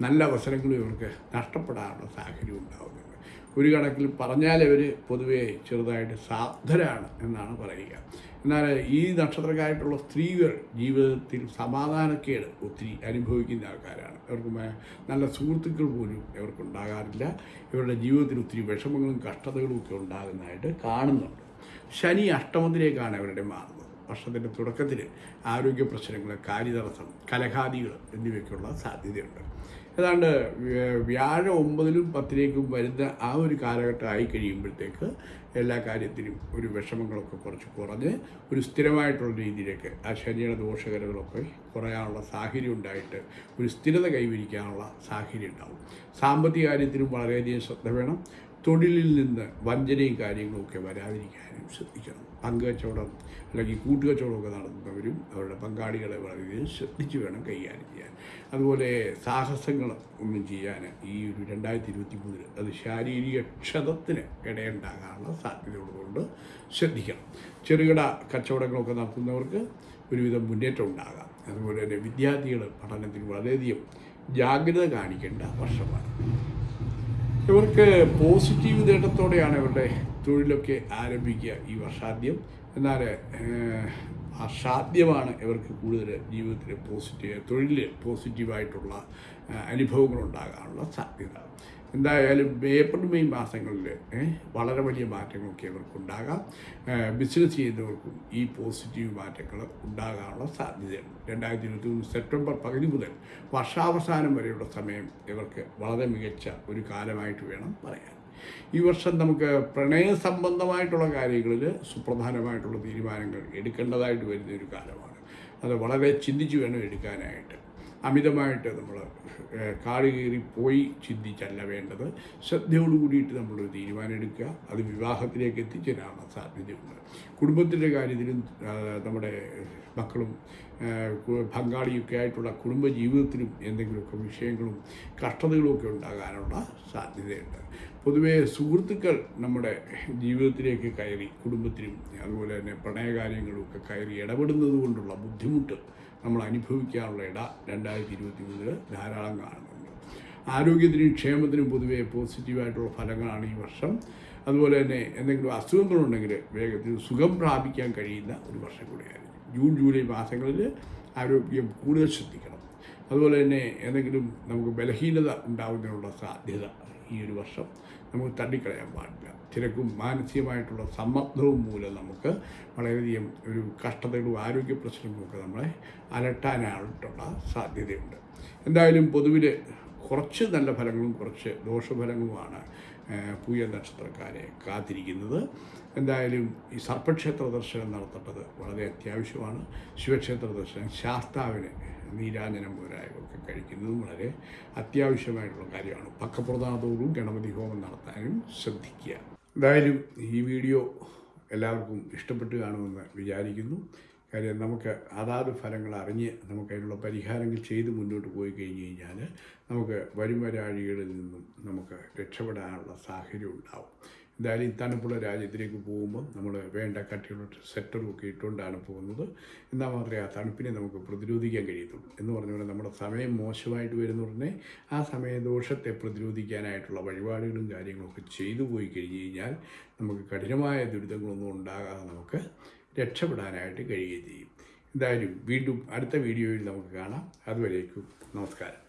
നല്ല അവസരങ്ങളും ഇവർക്ക് നഷ്ടപ്പെടാനുള്ള സാഹചര്യം ഉണ്ടാകുന്നുണ്ട് ഒരു കണക്കിൽ പറഞ്ഞാൽ ഇവർ പൊതുവേ ചെറുതായിട്ട് സാധരാണ് എന്നാണ് പറയുക. എന്നാൽ ഈ നക്ഷത്രക്കാരായിട്ടുള്ള സ്ത്രീകൾ ജീവിതത്തിൽ സമാധാനക്കേട് ഒത്തിരി അനുഭവിക്കുന്ന ആൾക്കാരാണ്. ഇവർക്ക് നല്ല സുഹൃത്തുക്കൾ പോലും ഇവർക്കുണ്ടാകാറില്ല. ഇവരുടെ ജീവിതത്തിൽ ഒത്തിരി വിഷമങ്ങളും കഷ്ടതകളും ഒക്കെ ഉണ്ടാകുന്നതായിട്ട് കാണുന്നുണ്ട്. ശനി അഷ്ടമത്തിലേക്കാണ് അവരുടെ മാറുന്നത്. വർഷത്തിന്റെ തുടക്കത്തിൽ ആരോഗ്യ പ്രശ്നങ്ങൾ കാര്യതടസ്സം കലഹാദികൾ എന്നിവയ്ക്കുള്ള സാധ്യതയുണ്ട്. ഏതാണ്ട് വ്യ- വ്യാഴം ഒമ്പതിലും പത്തിലേക്കും വരുന്ന ആ ഒരു കാലഘട്ടം ആയി കഴിയുമ്പോഴത്തേക്ക് എല്ലാ കാര്യത്തിനും ഒരു വിഷമങ്ങളൊക്കെ കുറച്ച് കുറഞ്ഞ് ഒരു സ്ഥിരമായിട്ടുള്ള രീതിയിലേക്ക് ആ ശനിയുടെ ദോഷകരങ്ങളൊക്കെ കുറയാനുള്ള സാഹചര്യം ഉണ്ടായിട്ട് ഒരു സ്ഥിരത കൈവരിക്കാനുള്ള സാഹചര്യം ഉണ്ടാവും. സാമ്പത്തിക കാര്യത്തിനും വളരെയധികം ശ്രദ്ധ വേണം. തൊഴിലിൽ നിന്ന് വഞ്ചനയും കാര്യങ്ങളൊക്കെ വരാതിരിക്കാനും ശ്രദ്ധിക്കണം. പങ്കുകച്ചവടം അല്ലെങ്കിൽ കൂട്ടുകച്ചവടമൊക്കെ നടത്തുന്നവരും അവരുടെ പങ്കാളികളെ വളരെയധികം ശ്രദ്ധിച്ച് വേണം കൈകാര്യം ചെയ്യാൻ. അതുപോലെ സാഹസങ്ങൾ ഒന്നും ചെയ്യാൻ ഈ ഒരു രണ്ടായിരത്തി ഇരുപത്തി മൂന്നിൽ അത് ശാരീരിക ക്ഷതത്തിന് ഇടയുണ്ടാകാനുള്ള സാധ്യതയുള്ളതുകൊണ്ട് ശ്രദ്ധിക്കണം. ചെറുകിട കച്ചവടങ്ങളൊക്കെ നടത്തുന്നവർക്ക് ഒരുവിധം മുന്നേറ്റം ഉണ്ടാകാം. അതുപോലെ തന്നെ വിദ്യാർത്ഥികൾ പഠനത്തിൽ വളരെയധികം ജാഗ്രത കാണിക്കേണ്ട വർഷമാണ്. ഇവർക്ക് പോസിറ്റീവ് നേട്ടത്തോടെയാണ് ഇവരുടെ തൊഴിലൊക്കെ ആരംഭിക്കുക ഈ വർഷാദ്യം എന്നാൽ അസാധ്യമാണ് ഇവർക്ക് കൂടുതൽ ജീവിതത്തിൽ പോസിറ്റീവ് തൊഴിലിൽ പോസിറ്റീവായിട്ടുള്ള ഉണ്ടാകാനുള്ള സാധ്യത. എന്തായാലും ഏപ്രിൽ മെയ് മാസങ്ങളിൽ വളരെ വലിയ മാറ്റങ്ങളൊക്കെ ഇവർക്കുണ്ടാകാം. ബിസിനസ് ചെയ്യുന്നവർക്കും ഈ പോസിറ്റീവ് മാറ്റങ്ങൾ ഉണ്ടാകാനുള്ള സാധ്യതയുണ്ട്. രണ്ടായിരത്തി ഇരുപത്തി മൂന്ന് സെപ്റ്റംബർ പകുതി മുതൽ വർഷാവസാനം വരെയുള്ള സമയം ഇവർക്ക് വളരെ മികച്ച ഒരു കാലമായിട്ട് വേണം പറയാൻ. ഈ വർഷം നമുക്ക് പ്രണയ സംബന്ധമായിട്ടുള്ള കാര്യങ്ങളിൽ സുപ്രധാനമായിട്ടുള്ള തീരുമാനങ്ങൾ എടുക്കേണ്ടതായിട്ട് വരുന്ന ഒരു കാലമാണ്. അത് വളരെ ചിന്തിച്ച് വേണം എടുക്കാനായിട്ട്. അമിതമായിട്ട് നമ്മൾ കാട് കയറി പോയി ചിന്തിച്ചല്ല വേണ്ടത്. ശ്രദ്ധയോട് കൂടിയിട്ട് നമ്മളൊരു തീരുമാനം എടുക്കുക. അത് വിവാഹത്തിലേക്ക് എത്തിച്ചേരാനുള്ള സാധ്യതയുണ്ട് കുടുംബത്തിന്റെ കാര്യത്തിലും നമ്മുടെ മക്കളും പങ്കാളിയൊക്കെ ആയിട്ടുള്ള കുടുംബ ജീവിതത്തിലും എന്തെങ്കിലുമൊക്കെ വിഷയങ്ങളും കഷ്ടതകളും ഒക്കെ ഉണ്ടാകാനുള്ള സാധ്യതയുണ്ട്. പൊതുവേ സുഹൃത്തുക്കൾ നമ്മുടെ ജീവിതത്തിലേക്ക് കയറി കുടുംബത്തിനും അതുപോലെ തന്നെ പ്രണയകാര്യങ്ങളും ഒക്കെ കയറി ഇടപെടുന്നത് കൊണ്ടുള്ള ബുദ്ധിമുട്ട് നമ്മൾ അനുഭവിക്കാനുള്ള ഇട രണ്ടായിരത്തി ഇരുപത്തി മൂന്നിൽ ധാരാളം കാണുന്നുണ്ട്. ആരോഗ്യത്തിനും ക്ഷേമത്തിനും പൊതുവെ പോസിറ്റീവായിട്ടുള്ള ഫലങ്ങളാണ് ഈ വർഷം. അതുപോലെ തന്നെ എന്തെങ്കിലും അസുഖങ്ങളുണ്ടെങ്കിൽ വേഗത്തിൽ സുഖം പ്രാപിക്കാൻ കഴിയുന്ന ഒരു വർഷം കൂടിയായിരുന്നു. ജൂൺ ജൂലൈ മാസങ്ങളിൽ ആരോഗ്യം കൂടുതൽ ശ്രദ്ധിക്കണം. അതുപോലെ തന്നെ എന്തെങ്കിലും നമുക്ക് ബലഹീനത ഉണ്ടാകുന്നതിനുള്ള സാധ്യത ഈ ഒരു വർഷം നമുക്ക് തള്ളിക്കളയാൻ പാടില്ല. തിരക്കും മാനസികമായിട്ടുള്ള സമ്മർദ്ദവും മൂലം നമുക്ക് വളരെയധികം ഒരു കഷ്ടതകളും ആരോഗ്യ പ്രശ്നങ്ങളും ഒക്കെ നമ്മളെ അലട്ടാനായിട്ടുള്ള സാധ്യതയുണ്ട്. എന്തായാലും പൊതുവിൽ കുറച്ച് നല്ല ഫലങ്ങളും കുറച്ച് ദോഷഫലങ്ങളുമാണ് പൂയ നക്ഷത്രക്കാരെ കാത്തിരിക്കുന്നത്. എന്തായാലും ഈ സർപ്പക്ഷേത്ര ദർശനം നടത്തേണ്ടത് വളരെ അത്യാവശ്യമാണ്. ശിവക്ഷേത്ര ദർശനം ശാസ്താവിന് നീരാഞ്ജനം മുതലായവയൊക്കെ കഴിക്കുന്നതും വളരെ അത്യാവശ്യമായിട്ടുള്ള കാര്യമാണ്. പക്കപ്രദാതോടും ഗണപതി ഹോമം നടത്താനും ശ്രദ്ധിക്കുക. എന്തായാലും ഈ വീഡിയോ എല്ലാവർക്കും ഇഷ്ടപ്പെട്ട് കാണുമെന്ന് വിചാരിക്കുന്നു. കാര്യം നമുക്ക് അതാത് ഫലങ്ങൾ അറിഞ്ഞ് നമുക്ക് അതിനുള്ള പരിഹാരങ്ങൾ ചെയ്ത് മുന്നോട്ട് പോയി കഴിഞ്ഞ് കഴിഞ്ഞാൽ നമുക്ക് വരും വരാഴികളിൽ നിന്നും നമുക്ക് രക്ഷപ്പെടാനുള്ള സാഹചര്യം ഉണ്ടാവും. എന്തായാലും തണുപ്പുള്ള രാജ്യത്തിലേക്ക് പോകുമ്പോൾ നമ്മൾ വേണ്ട കട്ടിയുള്ള സെറ്ററും ഒക്കെ ഇട്ടുകൊണ്ടാണ് പോകുന്നത്. എന്നാൽ മാത്രമേ ആ തണുപ്പിനെ നമുക്ക് പ്രതിരോധിക്കാൻ കഴിയത്തുള്ളൂ. എന്ന് പറഞ്ഞ പോലെ നമ്മുടെ സമയം മോശമായിട്ട് വരുന്ന ഉടനെ ആ സമയദോഷത്തെ പ്രതിരോധിക്കാനായിട്ടുള്ള വഴിപാടുകളും കാര്യങ്ങളൊക്കെ ചെയ്തു പോയി കഴിഞ്ഞ് കഴിഞ്ഞാൽ നമുക്ക് കഠിനമായ ദുരിതങ്ങളൊന്നും ഉണ്ടാകാതെ നമുക്ക് രക്ഷപ്പെടാനായിട്ട് കഴിയുകയും ചെയ്യും. എന്തായാലും വീണ്ടും അടുത്ത വീഡിയോയിൽ നമുക്ക് കാണാം. അതുവരേക്കും നമസ്കാരം.